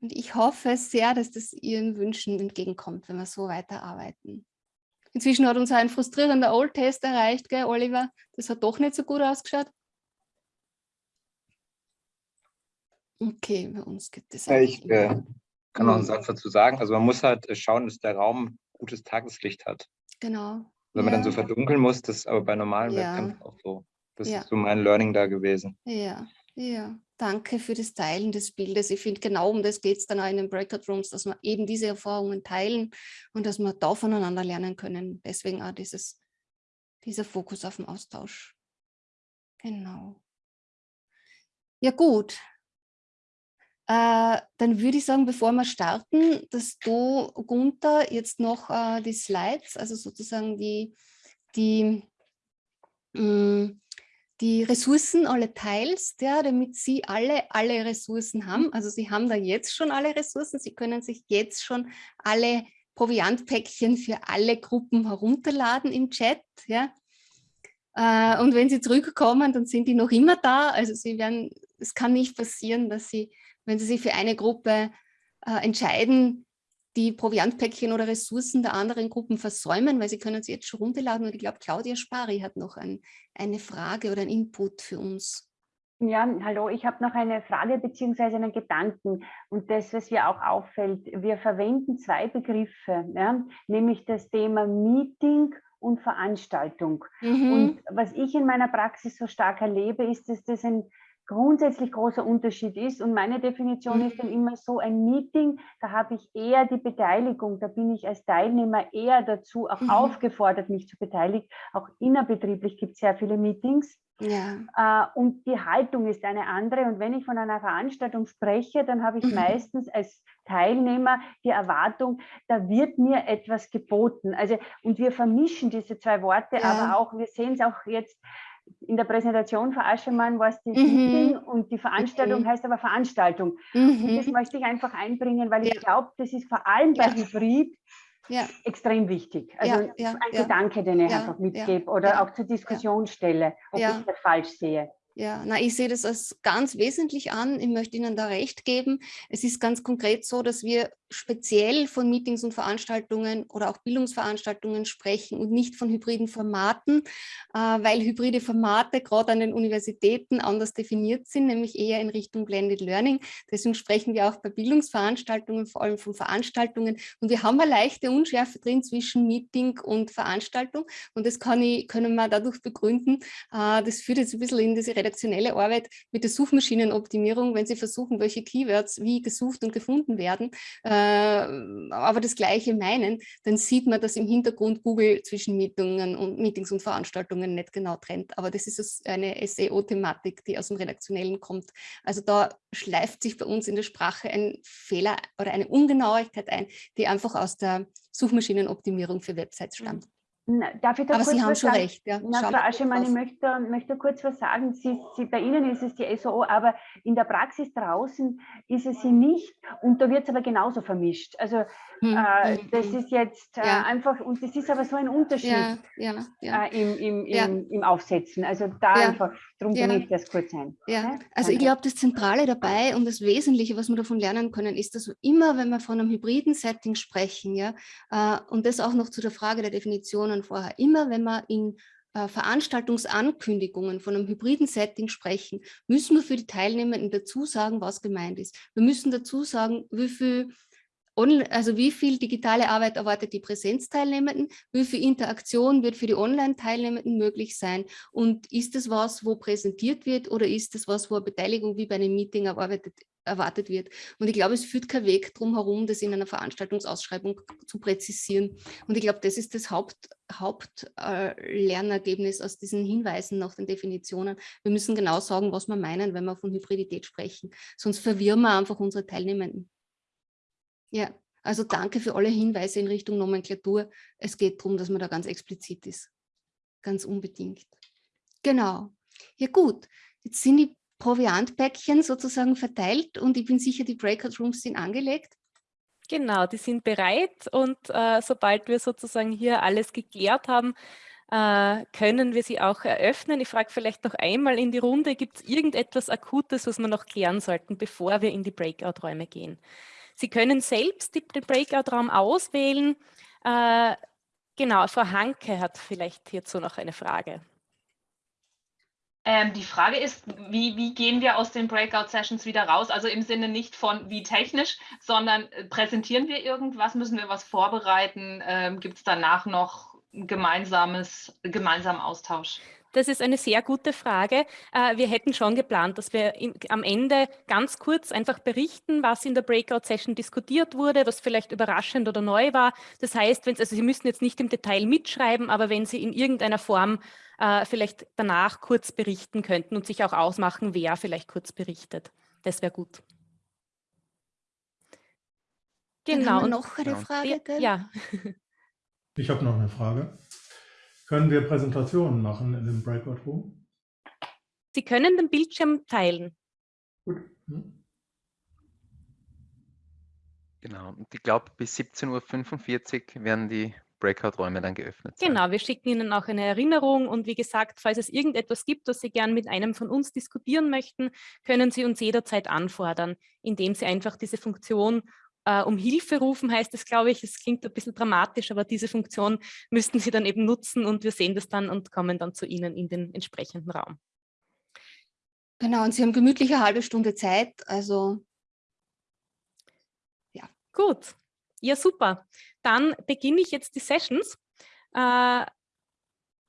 und ich hoffe sehr, dass das Ihren Wünschen entgegenkommt, wenn wir so weiterarbeiten. Inzwischen hat uns ein frustrierender Old-Test erreicht, gell, Oliver? Das hat doch nicht so gut ausgeschaut. Okay, bei uns gibt es ja, Ich äh, kann noch einen Satz dazu sagen. Also man muss halt äh, schauen, dass der Raum gutes Tageslicht hat. Genau. Wenn ja. man dann so verdunkeln muss, das ist aber bei normalen ja. Webcams auch so. Das ja. ist so mein Learning da gewesen. Ja, ja. Danke für das Teilen des Bildes. Ich finde, genau um das geht es dann auch in den Breakout Rooms, dass wir eben diese Erfahrungen teilen und dass wir da voneinander lernen können. Deswegen auch dieses, dieser Fokus auf den Austausch. Genau. Ja gut. Äh, dann würde ich sagen, bevor wir starten, dass du, Gunther, jetzt noch äh, die Slides, also sozusagen die, die mh, mm, die Ressourcen alle teilst, ja, damit Sie alle alle Ressourcen haben. Mhm. Also Sie haben da jetzt schon alle Ressourcen, Sie können sich jetzt schon alle Proviantpäckchen für alle Gruppen herunterladen im Chat. Ja. Äh, und wenn Sie zurückkommen, dann sind die noch immer da. Also Sie werden, es kann nicht passieren, dass Sie, wenn Sie sich für eine Gruppe äh, entscheiden, die Proviantpäckchen oder Ressourcen der anderen Gruppen versäumen, weil sie können sie jetzt schon runterladen. Und ich glaube, Claudia Spari hat noch ein, eine Frage oder ein Input für uns. Ja, hallo, ich habe noch eine Frage beziehungsweise einen Gedanken. Und das, was mir auch auffällt, wir verwenden zwei Begriffe, ja, nämlich das Thema Meeting und Veranstaltung. Mhm. Und was ich in meiner Praxis so stark erlebe, ist, dass das ein grundsätzlich großer Unterschied ist. Und meine Definition ist dann mhm. immer so, ein Meeting, da habe ich eher die Beteiligung, da bin ich als Teilnehmer eher dazu auch mhm. aufgefordert, mich zu beteiligen. Auch innerbetrieblich gibt es sehr viele Meetings. Ja. Äh, und die Haltung ist eine andere. Und wenn ich von einer Veranstaltung spreche, dann habe ich mhm. meistens als Teilnehmer die Erwartung, da wird mir etwas geboten. Also, und wir vermischen diese zwei Worte, ja. aber auch, wir sehen es auch jetzt, in der Präsentation von Aschemann war es die mhm. Meeting und die Veranstaltung okay. heißt aber Veranstaltung. Mhm. Und das möchte ich einfach einbringen, weil ja. ich glaube, das ist vor allem bei ja. Hybrid ja. extrem wichtig. Also ein Gedanke, den ich einfach mitgebe oder auch zur Diskussion stelle, ob ich das falsch sehe. Ja, na, ich sehe das als ganz wesentlich an. Ich möchte Ihnen da recht geben. Es ist ganz konkret so, dass wir speziell von Meetings und Veranstaltungen oder auch Bildungsveranstaltungen sprechen und nicht von hybriden Formaten, äh, weil hybride Formate gerade an den Universitäten anders definiert sind, nämlich eher in Richtung Blended Learning. Deswegen sprechen wir auch bei Bildungsveranstaltungen, vor allem von Veranstaltungen. Und wir haben eine leichte Unschärfe drin zwischen Meeting und Veranstaltung. Und das kann ich, können wir dadurch begründen. Äh, das führt jetzt ein bisschen in diese redaktionelle Arbeit mit der Suchmaschinenoptimierung, wenn Sie versuchen, welche Keywords wie gesucht und gefunden werden, äh, aber das Gleiche meinen, dann sieht man, dass im Hintergrund Google zwischen Meetingen und Meetings und Veranstaltungen nicht genau trennt. Aber das ist eine SEO-Thematik, die aus dem Redaktionellen kommt. Also da schleift sich bei uns in der Sprache ein Fehler oder eine Ungenauigkeit ein, die einfach aus der Suchmaschinenoptimierung für Websites mhm. stammt. Na, darf ich da Aber kurz Sie haben was schon sagen? recht. Ja. Na, Frau Aschemann, ich möchte, möchte kurz was sagen. Sie, Sie, bei Ihnen ist es die SOO, aber in der Praxis draußen ist es sie nicht und da wird es aber genauso vermischt. Also hm, äh, hm, das hm. ist jetzt äh, ja. einfach, und das ist aber so ein Unterschied ja, äh, im, im, im, im, Aufsetzen. Also da einfach, darum ja. ich das kurz ein. Ja. Also ich glaube, das Zentrale dabei und das Wesentliche, was wir davon lernen können, ist, dass immer, wenn wir von einem hybriden Setting sprechen, ja, äh, und das auch noch zu der Frage der Definitionen vorher, immer wenn wir in äh, Veranstaltungsankündigungen von einem hybriden Setting sprechen, müssen wir für die Teilnehmenden dazu sagen, was gemeint ist. Wir müssen dazu sagen, wie viel also wie viel digitale Arbeit erwartet die Präsenzteilnehmenden, wie viel Interaktion wird für die Online-Teilnehmenden möglich sein und ist es was, wo präsentiert wird oder ist es was, wo eine Beteiligung wie bei einem Meeting erwartet, erwartet wird. Und ich glaube, es führt kein Weg drum herum, das in einer Veranstaltungsausschreibung zu präzisieren. Und ich glaube, das ist das Hauptlernergebnis Haupt, äh, aus diesen Hinweisen nach den Definitionen. Wir müssen genau sagen, was wir meinen, wenn wir von Hybridität sprechen. Sonst verwirren wir einfach unsere Teilnehmenden. Ja, also danke für alle Hinweise in Richtung Nomenklatur. Es geht darum, dass man da ganz explizit ist. Ganz unbedingt. Genau. Ja gut, jetzt sind die Proviantpäckchen sozusagen verteilt und ich bin sicher, die Breakout Rooms sind angelegt. Genau, die sind bereit und äh, sobald wir sozusagen hier alles geklärt haben, äh, können wir sie auch eröffnen. Ich frage vielleicht noch einmal in die Runde, gibt es irgendetwas Akutes, was wir noch klären sollten, bevor wir in die Breakout-Räume gehen? Sie können selbst den Breakout-Raum auswählen. Äh, genau, Frau Hanke hat vielleicht hierzu noch eine Frage. Ähm, die Frage ist, wie, wie, gehen wir aus den Breakout-Sessions wieder raus? Also im Sinne nicht von wie technisch, sondern äh, präsentieren wir irgendwas, müssen wir was vorbereiten? Ähm, Gibt es danach noch gemeinsames, gemeinsamen Austausch? Das ist eine sehr gute Frage. Äh, wir hätten schon geplant, dass wir am Ende ganz kurz einfach berichten, was in der Breakout-Session diskutiert wurde, was vielleicht überraschend oder neu war. Das heißt, wenn, also Sie müssen jetzt nicht im Detail mitschreiben, aber wenn Sie in irgendeiner Form äh, vielleicht danach kurz berichten könnten und sich auch ausmachen, wer vielleicht kurz berichtet. Das wäre gut. Genau. Dann haben wir noch eine Frage. Gell? Ja. Ich habe noch eine Frage. Können wir Präsentationen machen in dem Breakout Room? Sie können den Bildschirm teilen. Gut. Hm. Genau, und ich glaube, bis 17.45 Uhr werden die Breakout-Räume dann geöffnet sein. Genau, wir schicken Ihnen auch eine Erinnerung und wie gesagt, falls es irgendetwas gibt, das Sie gern mit einem von uns diskutieren möchten, können Sie uns jederzeit anfordern, indem Sie einfach diese Funktion äh, um Hilfe rufen heißt es, glaube ich, es klingt ein bisschen dramatisch, aber diese Funktion müssten Sie dann eben nutzen und wir sehen das dann und kommen dann zu Ihnen in den entsprechenden Raum. Genau, und Sie haben gemütliche eine halbe Stunde Zeit, also ja. Gut, ja super. Dann beginne ich jetzt die Sessions. Äh,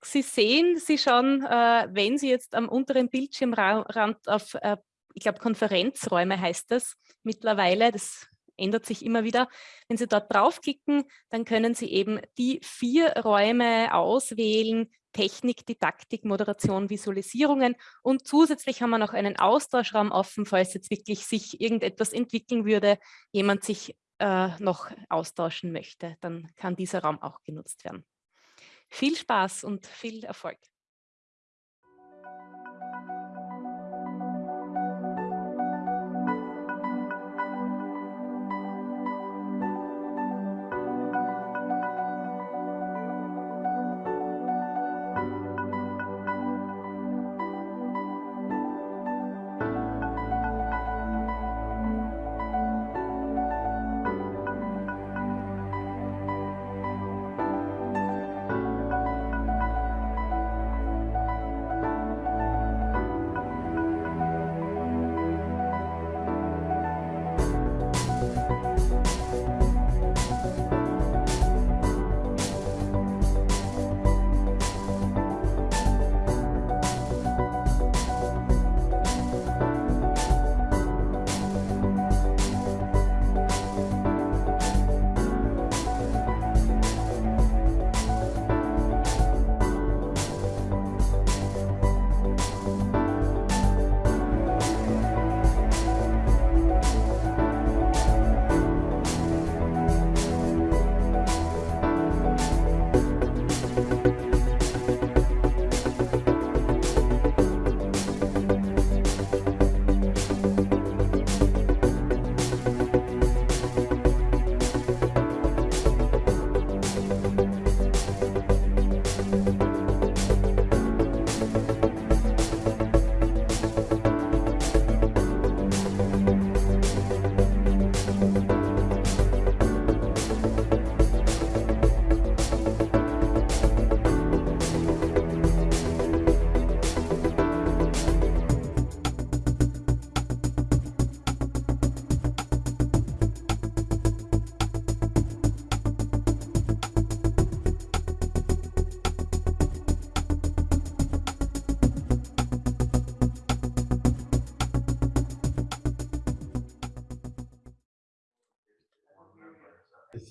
Sie sehen sie schon, äh, wenn Sie jetzt am unteren Bildschirmrand auf, äh, ich glaube, Konferenzräume heißt das mittlerweile, das ändert sich immer wieder. Wenn Sie dort draufklicken, dann können Sie eben die vier Räume auswählen, Technik, Didaktik, Moderation, Visualisierungen und zusätzlich haben wir noch einen Austauschraum offen, falls jetzt wirklich sich irgendetwas entwickeln würde, jemand sich äh, noch austauschen möchte, dann kann dieser Raum auch genutzt werden. Viel Spaß und viel Erfolg.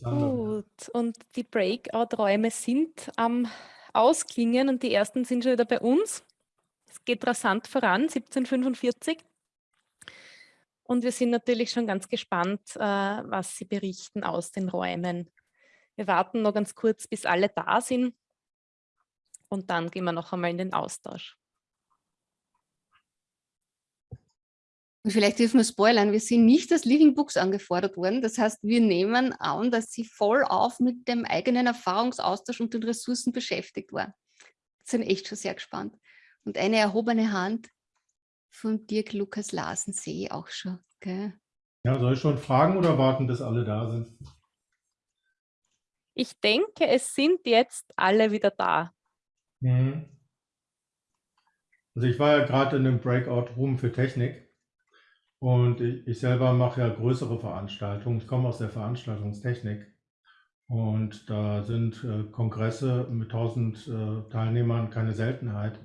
Gut, und die Breakout-Räume sind am Ausklingen und die ersten sind schon wieder bei uns. Es geht rasant voran, 1745. Und wir sind natürlich schon ganz gespannt, äh, was Sie berichten aus den Räumen. Wir warten noch ganz kurz, bis alle da sind und dann gehen wir noch einmal in den Austausch. Und vielleicht dürfen wir spoilern, wir sind nicht als Living Books angefordert worden. Das heißt, wir nehmen an, dass sie voll auf mit dem eigenen Erfahrungsaustausch und den Ressourcen beschäftigt war. Sind echt schon sehr gespannt. Und eine erhobene Hand von Dirk Lukas Larsen sehe ich auch schon. Gell? Ja, soll ich schon fragen oder warten, bis alle da sind? Ich denke, es sind jetzt alle wieder da. Mhm. Also ich war ja gerade in einem Breakout-Room für Technik und ich, selber mache ja größere Veranstaltungen. Ich komme aus der Veranstaltungstechnik. Und da sind äh, Kongresse mit 1000 äh, Teilnehmern keine Seltenheit.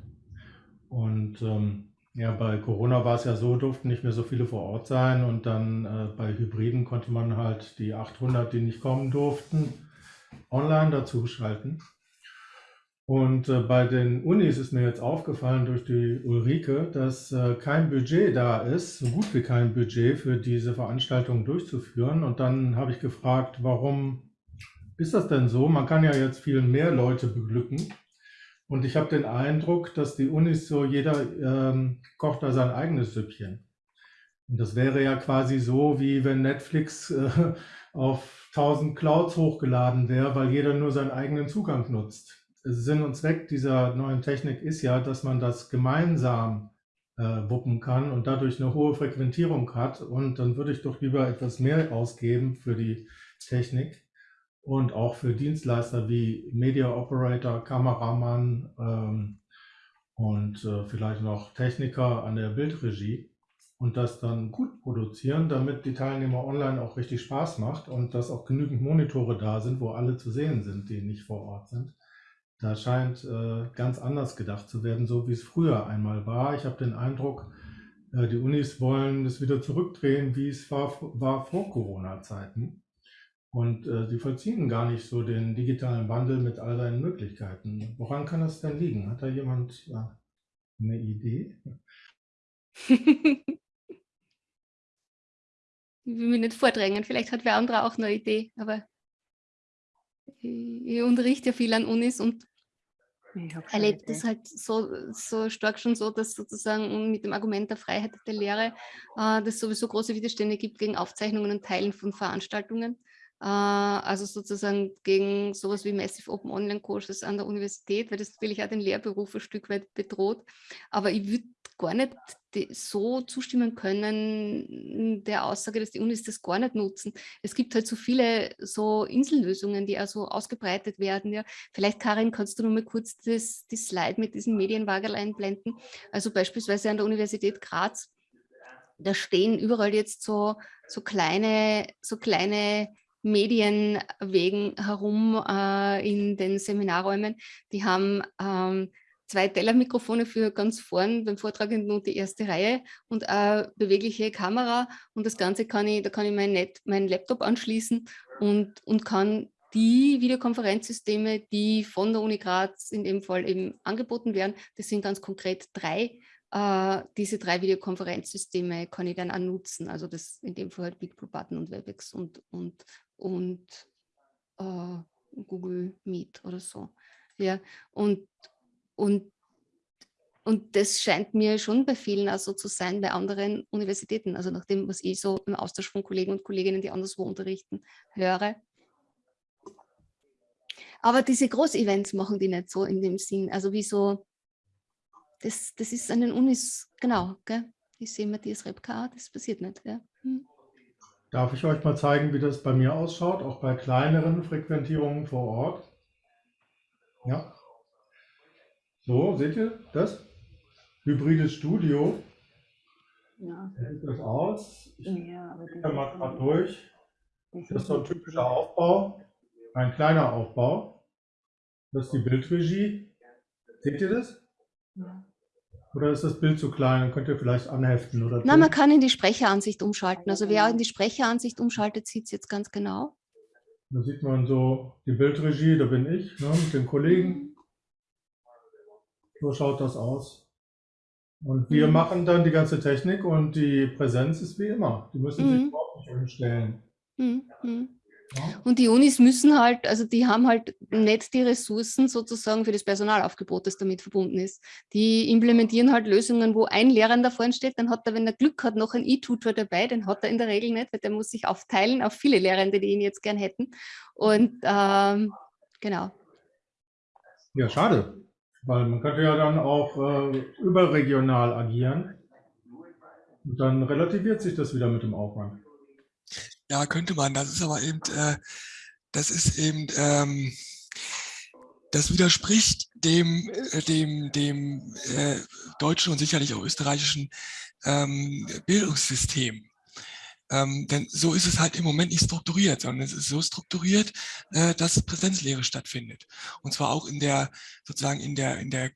Und ähm, ja, bei Corona war es ja so, durften nicht mehr so viele vor Ort sein. Und dann äh, bei Hybriden konnte man halt die 800, die nicht kommen durften, online dazu schalten. Und äh, bei den Unis ist mir jetzt aufgefallen durch die Ulrike, dass äh, kein Budget da ist, so gut wie kein Budget für diese Veranstaltung durchzuführen. Und dann habe ich gefragt, warum ist das denn so? Man kann ja jetzt viel mehr Leute beglücken. Und ich habe den Eindruck, dass die Unis so, jeder ähm, kocht da sein eigenes Süppchen. Und das wäre ja quasi so, wie wenn Netflix äh, auf 1000 Clouds hochgeladen wäre, weil jeder nur seinen eigenen Zugang nutzt. Sinn und Zweck dieser neuen Technik ist ja, dass man das gemeinsam äh, wuppen kann und dadurch eine hohe Frequentierung hat. Und dann würde ich doch lieber etwas mehr ausgeben für die Technik und auch für Dienstleister wie Media Operator, Kameramann ähm, und äh, vielleicht noch Techniker an der Bildregie und das dann gut produzieren, damit die Teilnehmer online auch richtig Spaß macht und dass auch genügend Monitore da sind, wo alle zu sehen sind, die nicht vor Ort sind. Da scheint äh, ganz anders gedacht zu werden, so wie es früher einmal war. Ich habe den Eindruck, äh, die Unis wollen es wieder zurückdrehen, wie es war, war vor Corona-Zeiten. Und äh, sie vollziehen gar nicht so den digitalen Wandel mit all seinen Möglichkeiten. Woran kann das denn liegen? Hat da jemand ja, eine Idee? ich will mich nicht vordrängen, vielleicht hat wer andere auch eine Idee, aber ich unterrichte ja viel an Unis und erlebt es halt so, so stark schon so, dass sozusagen mit dem Argument der Freiheit der Lehre äh, das sowieso große Widerstände gibt gegen Aufzeichnungen und Teilen von Veranstaltungen. Äh, also sozusagen gegen sowas wie Massive Open Online Courses an der Universität, weil das natürlich auch den Lehrberuf ein Stück weit bedroht. Aber ich würde gar nicht so zustimmen können der Aussage, dass die Unis das gar nicht nutzen. Es gibt halt so viele so Insellösungen, die also ausgebreitet werden. Ja. Vielleicht, Karin, kannst du noch mal kurz das, die Slide mit diesen Medienwagel einblenden? Also beispielsweise an der Universität Graz, da stehen überall jetzt so, so kleine, so kleine Medienwegen herum äh, in den Seminarräumen. Die haben ähm, zwei Tellermikrofone für ganz vorn beim Vortragenden und die erste Reihe und eine bewegliche Kamera und das Ganze kann ich, da kann ich mein, Net, mein Laptop anschließen und, und kann die Videokonferenzsysteme, die von der Uni Graz in dem Fall eben angeboten werden, das sind ganz konkret drei, äh, diese drei Videokonferenzsysteme kann ich dann auch nutzen, also das in dem Fall halt BigBlue Button und WebEx und, und, und äh, Google Meet oder so. Ja, und, und, und das scheint mir schon bei vielen also zu sein, bei anderen Universitäten, also nach dem, was ich so im Austausch von Kollegen und Kolleginnen, die anderswo unterrichten, höre. Aber diese Großevents machen die nicht so in dem Sinn, also wie so, das, das ist an den Unis, genau, gell? ich sehe Matthias Repka, das passiert nicht. Ja. Hm. Darf ich euch mal zeigen, wie das bei mir ausschaut, auch bei kleineren Frequentierungen vor Ort? Ja. So, seht ihr das? Hybrides Studio. Ja. Sieht das aus? Ich ja, gehe mal gerade durch. Das ist so ein typischer Aufbau. Ein kleiner Aufbau. Das ist die Bildregie. Seht ihr das? Ja. Oder ist das Bild zu klein? Dann könnt ihr vielleicht anheften. Oder Na, man kann in die Sprecheransicht umschalten. Also wer in die Sprecheransicht umschaltet, sieht es jetzt ganz genau. Da sieht man so die Bildregie, da bin ich ne, mit den Kollegen. So schaut das aus. Und wir mhm. machen dann die ganze Technik und die Präsenz ist wie immer. Die müssen mhm. sich überhaupt nicht umstellen. Mhm. mhm. Und die Unis müssen halt, also die haben halt nicht die Ressourcen sozusagen für das Personalaufgebot, das damit verbunden ist. Die implementieren halt Lösungen, wo ein Lehrender vorne steht, dann hat er, wenn er Glück hat, noch ein E-Tutor dabei, den hat er in der Regel nicht, weil der muss sich aufteilen auf viele Lehrende, die ihn jetzt gern hätten. Und ähm, genau. Ja, schade, weil man könnte ja dann auch äh, überregional agieren. Und dann relativiert sich das wieder mit dem Aufwand. Ja, könnte man. Das ist aber eben, äh, das ist eben, ähm, das widerspricht dem, äh, dem, dem äh, deutschen und sicherlich auch österreichischen ähm, Bildungssystem. Ähm, denn so ist es halt im Moment nicht strukturiert, sondern es ist so strukturiert, äh, dass Präsenzlehre stattfindet. Und zwar auch in der, sozusagen in der, in der, äh,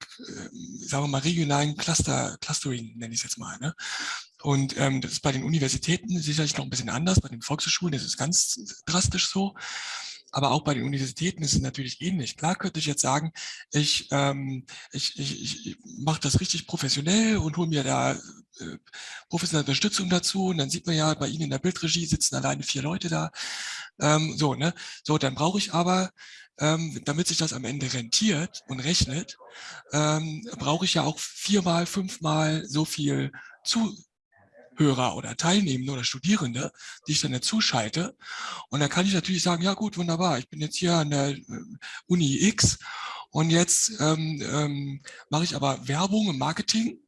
sagen wir mal, regionalen Cluster, Clustering, nenne ich es jetzt mal. Ne? Und ähm, das ist bei den Universitäten sicherlich noch ein bisschen anders, bei den Volkshochschulen ist es ganz drastisch so. Aber auch bei den Universitäten ist es natürlich ähnlich. Klar könnte ich jetzt sagen, ich, ähm, ich, ich, ich mache das richtig professionell und hole mir da äh, professionelle Unterstützung dazu. Und dann sieht man ja, bei Ihnen in der Bildregie sitzen alleine vier Leute da. Ähm, so, ne? So, dann brauche ich aber, ähm, damit sich das am Ende rentiert und rechnet, ähm, brauche ich ja auch viermal, fünfmal so viel zu, Hörer oder Teilnehmende oder Studierende, die ich dann dazu schalte. Und dann kann ich natürlich sagen, ja gut, wunderbar, ich bin jetzt hier an der äh, Uni X und jetzt ähm, ähm, mache ich aber Werbung und Marketing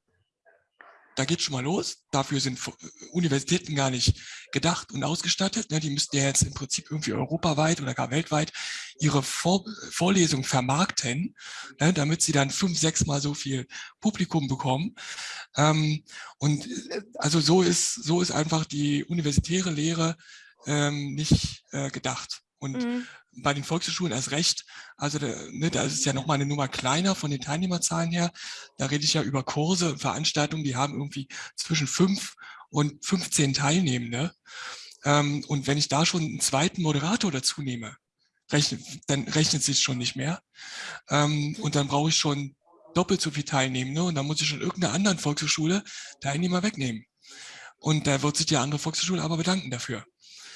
da geht schon mal los. Dafür sind Universitäten gar nicht gedacht und ausgestattet. Ne? Die müssten ja jetzt im Prinzip irgendwie europaweit oder gar weltweit ihre Vor Vorlesung vermarkten, ne? damit sie dann fünf, sechs Mal so viel Publikum bekommen. Ähm, und äh, also so ist, so ist einfach die universitäre Lehre ähm, nicht äh, gedacht. Und mhm bei den Volkshochschulen erst recht. Also ne, da ist es ja nochmal eine Nummer kleiner von den Teilnehmerzahlen her. Da rede ich ja über Kurse Veranstaltungen, die haben irgendwie zwischen fünf und 15 Teilnehmende. Ähm, und wenn ich da schon einen zweiten Moderator dazu nehme, rechnet, dann rechnet sich schon nicht mehr. Ähm, und dann brauche ich schon doppelt so viel Teilnehmende und dann muss ich schon irgendeiner anderen Volkshochschule Teilnehmer wegnehmen. Und da wird sich die andere Volkshochschule aber bedanken dafür.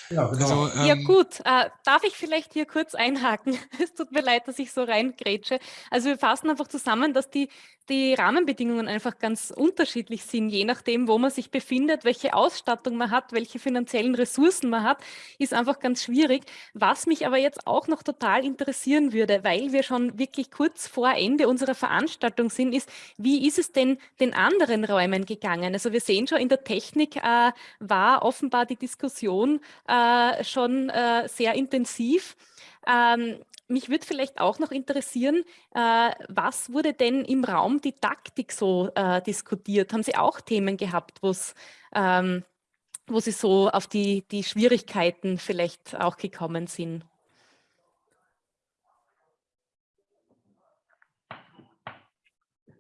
Ja, genau. also, ähm, ja gut, äh, darf ich vielleicht hier kurz einhaken? Es tut mir leid, dass ich so reingrätsche. Also wir fassen einfach zusammen, dass die, die Rahmenbedingungen einfach ganz unterschiedlich sind, je nachdem, wo man sich befindet, welche Ausstattung man hat, welche finanziellen Ressourcen man hat, ist einfach ganz schwierig. Was mich aber jetzt auch noch total interessieren würde, weil wir schon wirklich kurz vor Ende unserer Veranstaltung sind, ist, wie ist es denn den anderen Räumen gegangen? Also wir sehen schon, in der Technik äh, war offenbar die Diskussion äh, schon äh, sehr intensiv. Ähm, mich würde vielleicht auch noch interessieren, äh, was wurde denn im Raum Didaktik so äh, diskutiert? Haben Sie auch Themen gehabt, ähm, wo Sie so auf die, die Schwierigkeiten vielleicht auch gekommen sind?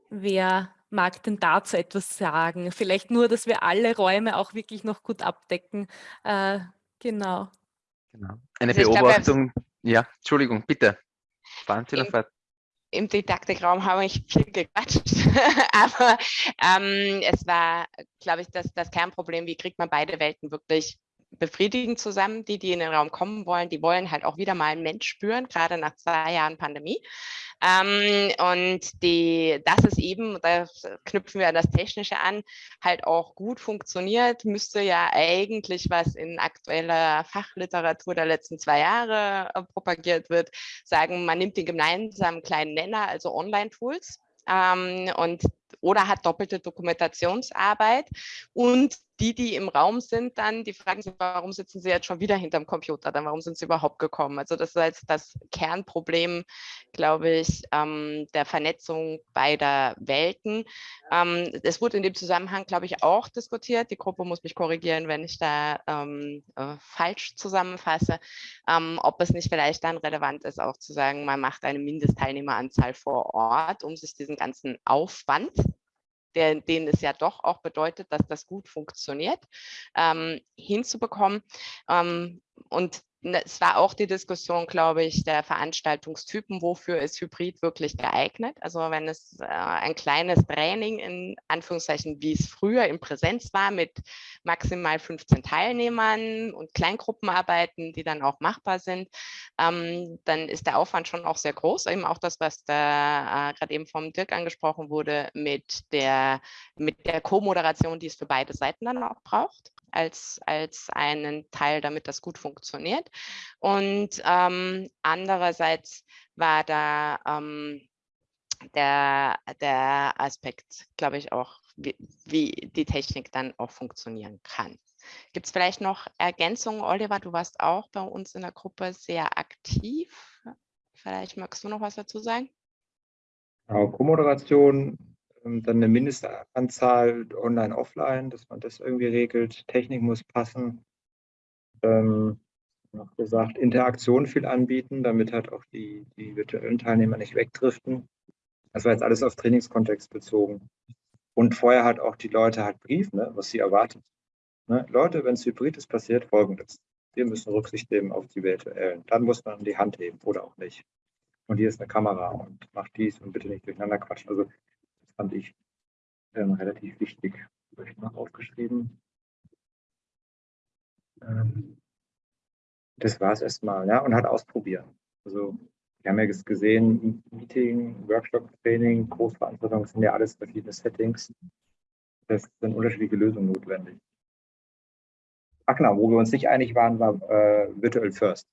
Wer mag denn dazu etwas sagen? Vielleicht nur, dass wir alle Räume auch wirklich noch gut abdecken. Äh, genau. genau. Eine also Beobachtung. Glaube, ja, Entschuldigung, bitte. Fahren Sie noch fort. Im Didaktikraum habe ich viel gequatscht, aber ähm, es war, glaube ich, das, das Kernproblem, wie kriegt man beide Welten wirklich befriedigend zusammen. Die, die in den Raum kommen wollen, die wollen halt auch wieder mal einen Mensch spüren, gerade nach zwei Jahren Pandemie. Ähm, und die, das ist eben, da knüpfen wir das Technische an, halt auch gut funktioniert, müsste ja eigentlich, was in aktueller Fachliteratur der letzten zwei Jahre äh, propagiert wird, sagen, man nimmt den gemeinsamen kleinen Nenner, also Online-Tools, ähm, und oder hat doppelte Dokumentationsarbeit und die, die im Raum sind, dann, die fragen sich, warum sitzen sie jetzt schon wieder hinterm Computer, dann warum sind sie überhaupt gekommen? Also das ist jetzt das Kernproblem, glaube ich, ähm, der Vernetzung beider Welten. Ähm, es wurde in dem Zusammenhang, glaube ich, auch diskutiert. Die Gruppe muss mich korrigieren, wenn ich da ähm, äh, falsch zusammenfasse, ähm, ob es nicht vielleicht dann relevant ist, auch zu sagen, man macht eine Mindestteilnehmeranzahl vor Ort, um sich diesen ganzen Aufwand der, denen es ja doch auch bedeutet, dass das gut funktioniert, ähm, hinzubekommen. Ähm, und es war auch die Diskussion, glaube ich, der Veranstaltungstypen, wofür ist Hybrid wirklich geeignet. Also wenn es äh, ein kleines Training in Anführungszeichen, wie es früher in Präsenz war, mit maximal 15 Teilnehmern und Kleingruppenarbeiten, die dann auch machbar sind, ähm, dann ist der Aufwand schon auch sehr groß. Eben auch das, was da äh, gerade eben vom Dirk angesprochen wurde, mit der, mit der Co-Moderation, die es für beide Seiten dann auch braucht als, als einen Teil, damit das gut funktioniert. Und ähm, andererseits war da ähm, der, der Aspekt, glaube ich, auch, wie, wie die Technik dann auch funktionieren kann. Gibt es vielleicht noch Ergänzungen? Oliver, du warst auch bei uns in der Gruppe sehr aktiv. Vielleicht magst du noch was dazu sagen? Genau, Co-Moderation dann eine Mindestanzahl online, offline, dass man das irgendwie regelt. Technik muss passen. Ähm, noch gesagt, Interaktion viel anbieten, damit halt auch die, die virtuellen Teilnehmer nicht wegdriften. Das war jetzt alles auf Trainingskontext bezogen. Und vorher hat auch die Leute halt Brief, ne, was sie erwartet. Ne? Leute, wenn es hybrid ist, passiert folgendes. Wir müssen Rücksicht nehmen auf die virtuellen. Dann muss man die Hand heben oder auch nicht. Und hier ist eine Kamera und macht dies und bitte nicht durcheinander quatschen. Also fand ich ähm, relativ wichtig. Habe ich noch aufgeschrieben. Ähm, das war es erstmal, ja, und halt ausprobieren. Also, wir haben ja gesehen, Meeting, Workshop, Training, Großveranstaltungen sind ja alles verschiedene Settings. Das sind unterschiedliche Lösungen notwendig. Ach genau, wo wir uns nicht einig waren, war äh, Virtual First.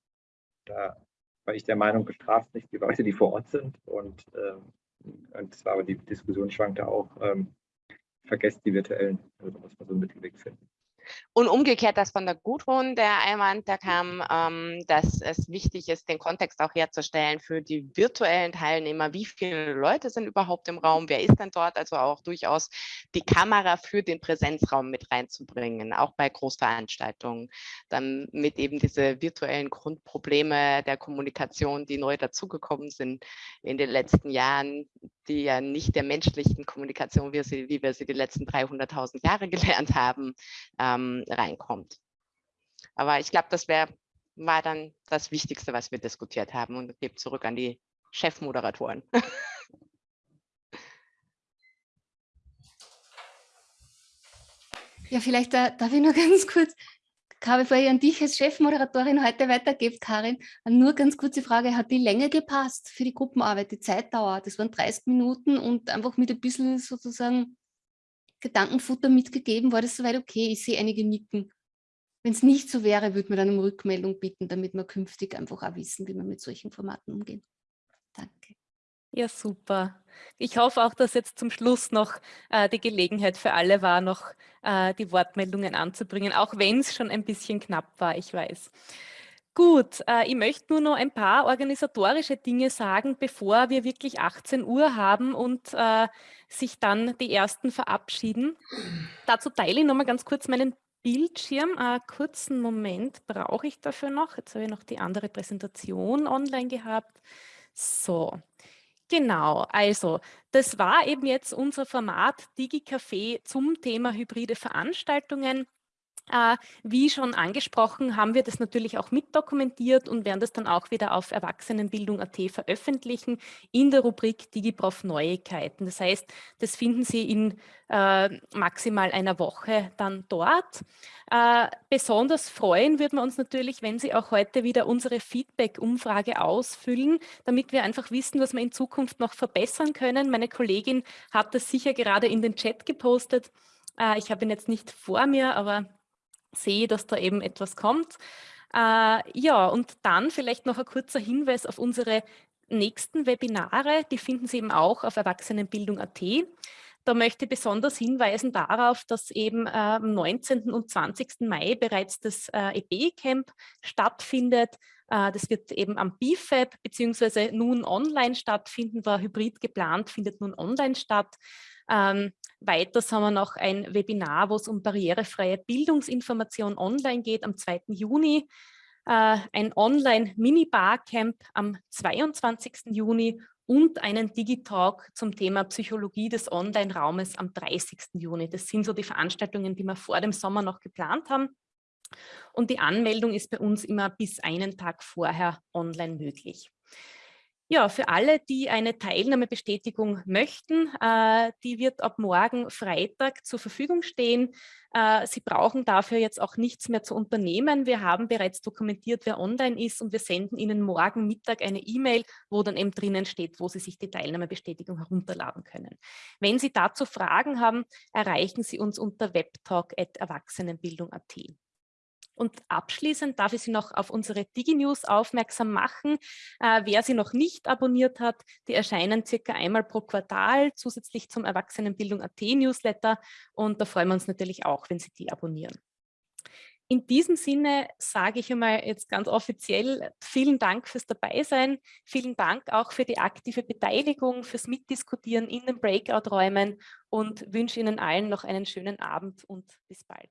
Da war ich der Meinung, bestraft nicht die Leute, die vor Ort sind und ähm, und zwar aber die Diskussion schwankte auch, ähm, vergesst die virtuellen. Also da muss man so einen Mittelweg finden. Und umgekehrt das von der Gudrun, der Einwand, da kam, ähm, dass es wichtig ist, den Kontext auch herzustellen für die virtuellen Teilnehmer. Wie viele Leute sind überhaupt im Raum? Wer ist denn dort? Also auch durchaus die Kamera für den Präsenzraum mit reinzubringen, auch bei Großveranstaltungen, damit eben diese virtuellen Grundprobleme der Kommunikation, die neu dazugekommen sind in den letzten Jahren, die ja nicht der menschlichen Kommunikation, wie, sie, wie wir sie die letzten 300.000 Jahre gelernt haben, ähm, reinkommt. Aber ich glaube, das wär, war dann das Wichtigste, was wir diskutiert haben und gebe zurück an die Chefmoderatoren. Ja, vielleicht da, darf ich noch ganz kurz bevor ich an dich als Chefmoderatorin heute weitergebe, Karin, nur ganz kurze Frage. Hat die Länge gepasst für die Gruppenarbeit, die Zeitdauer? Das waren 30 Minuten und einfach mit ein bisschen sozusagen Gedankenfutter mitgegeben. War das soweit okay? Ich sehe einige nicken. Wenn es nicht so wäre, würde man dann um Rückmeldung bitten, damit wir künftig einfach auch wissen, wie wir mit solchen Formaten umgehen. Danke. Ja, super. Ich hoffe auch, dass jetzt zum Schluss noch äh, die Gelegenheit für alle war, noch äh, die Wortmeldungen anzubringen, auch wenn es schon ein bisschen knapp war, ich weiß. Gut, äh, ich möchte nur noch ein paar organisatorische Dinge sagen, bevor wir wirklich 18 Uhr haben und äh, sich dann die Ersten verabschieden. Dazu teile ich noch mal ganz kurz meinen Bildschirm. Einen kurzen Moment brauche ich dafür noch. Jetzt habe ich noch die andere Präsentation online gehabt. So, Genau, also das war eben jetzt unser Format DigiCafé zum Thema hybride Veranstaltungen. Äh, wie schon angesprochen, haben wir das natürlich auch mitdokumentiert und werden das dann auch wieder auf Erwachsenenbildung.at veröffentlichen in der Rubrik DigiProf Neuigkeiten. Das heißt, das finden Sie in äh, maximal einer Woche dann dort. Äh, besonders freuen würden wir uns natürlich, wenn Sie auch heute wieder unsere Feedback-Umfrage ausfüllen, damit wir einfach wissen, was wir in Zukunft noch verbessern können. Meine Kollegin hat das sicher gerade in den Chat gepostet. Äh, ich habe ihn jetzt nicht vor mir, aber sehe, dass da eben etwas kommt. Äh, ja, und dann vielleicht noch ein kurzer Hinweis auf unsere nächsten Webinare. Die finden Sie eben auch auf Erwachsenenbildung.at. Da möchte ich besonders hinweisen darauf, dass eben äh, am 19. und 20. Mai bereits das äh, EB-Camp stattfindet. Äh, das wird eben am BIFAB beziehungsweise nun online stattfinden, war hybrid geplant, findet nun online statt. Ähm, weiters haben wir noch ein Webinar, wo es um barrierefreie Bildungsinformation online geht am 2. Juni. Äh, ein Online-Mini-Barcamp am 22. Juni und einen Digitalk zum Thema Psychologie des Online-Raumes am 30. Juni. Das sind so die Veranstaltungen, die wir vor dem Sommer noch geplant haben. Und die Anmeldung ist bei uns immer bis einen Tag vorher online möglich. Ja, für alle, die eine Teilnahmebestätigung möchten, äh, die wird ab morgen Freitag zur Verfügung stehen. Äh, Sie brauchen dafür jetzt auch nichts mehr zu unternehmen. Wir haben bereits dokumentiert, wer online ist und wir senden Ihnen morgen Mittag eine E-Mail, wo dann eben drinnen steht, wo Sie sich die Teilnahmebestätigung herunterladen können. Wenn Sie dazu Fragen haben, erreichen Sie uns unter webtalk.erwachsenenbildung.at. Und abschließend darf ich Sie noch auf unsere DigiNews aufmerksam machen. Äh, wer sie noch nicht abonniert hat, die erscheinen circa einmal pro Quartal zusätzlich zum Erwachsenenbildung.at Newsletter und da freuen wir uns natürlich auch, wenn Sie die abonnieren. In diesem Sinne sage ich einmal jetzt ganz offiziell vielen Dank fürs Dabeisein, vielen Dank auch für die aktive Beteiligung, fürs Mitdiskutieren in den Breakout-Räumen und wünsche Ihnen allen noch einen schönen Abend und bis bald.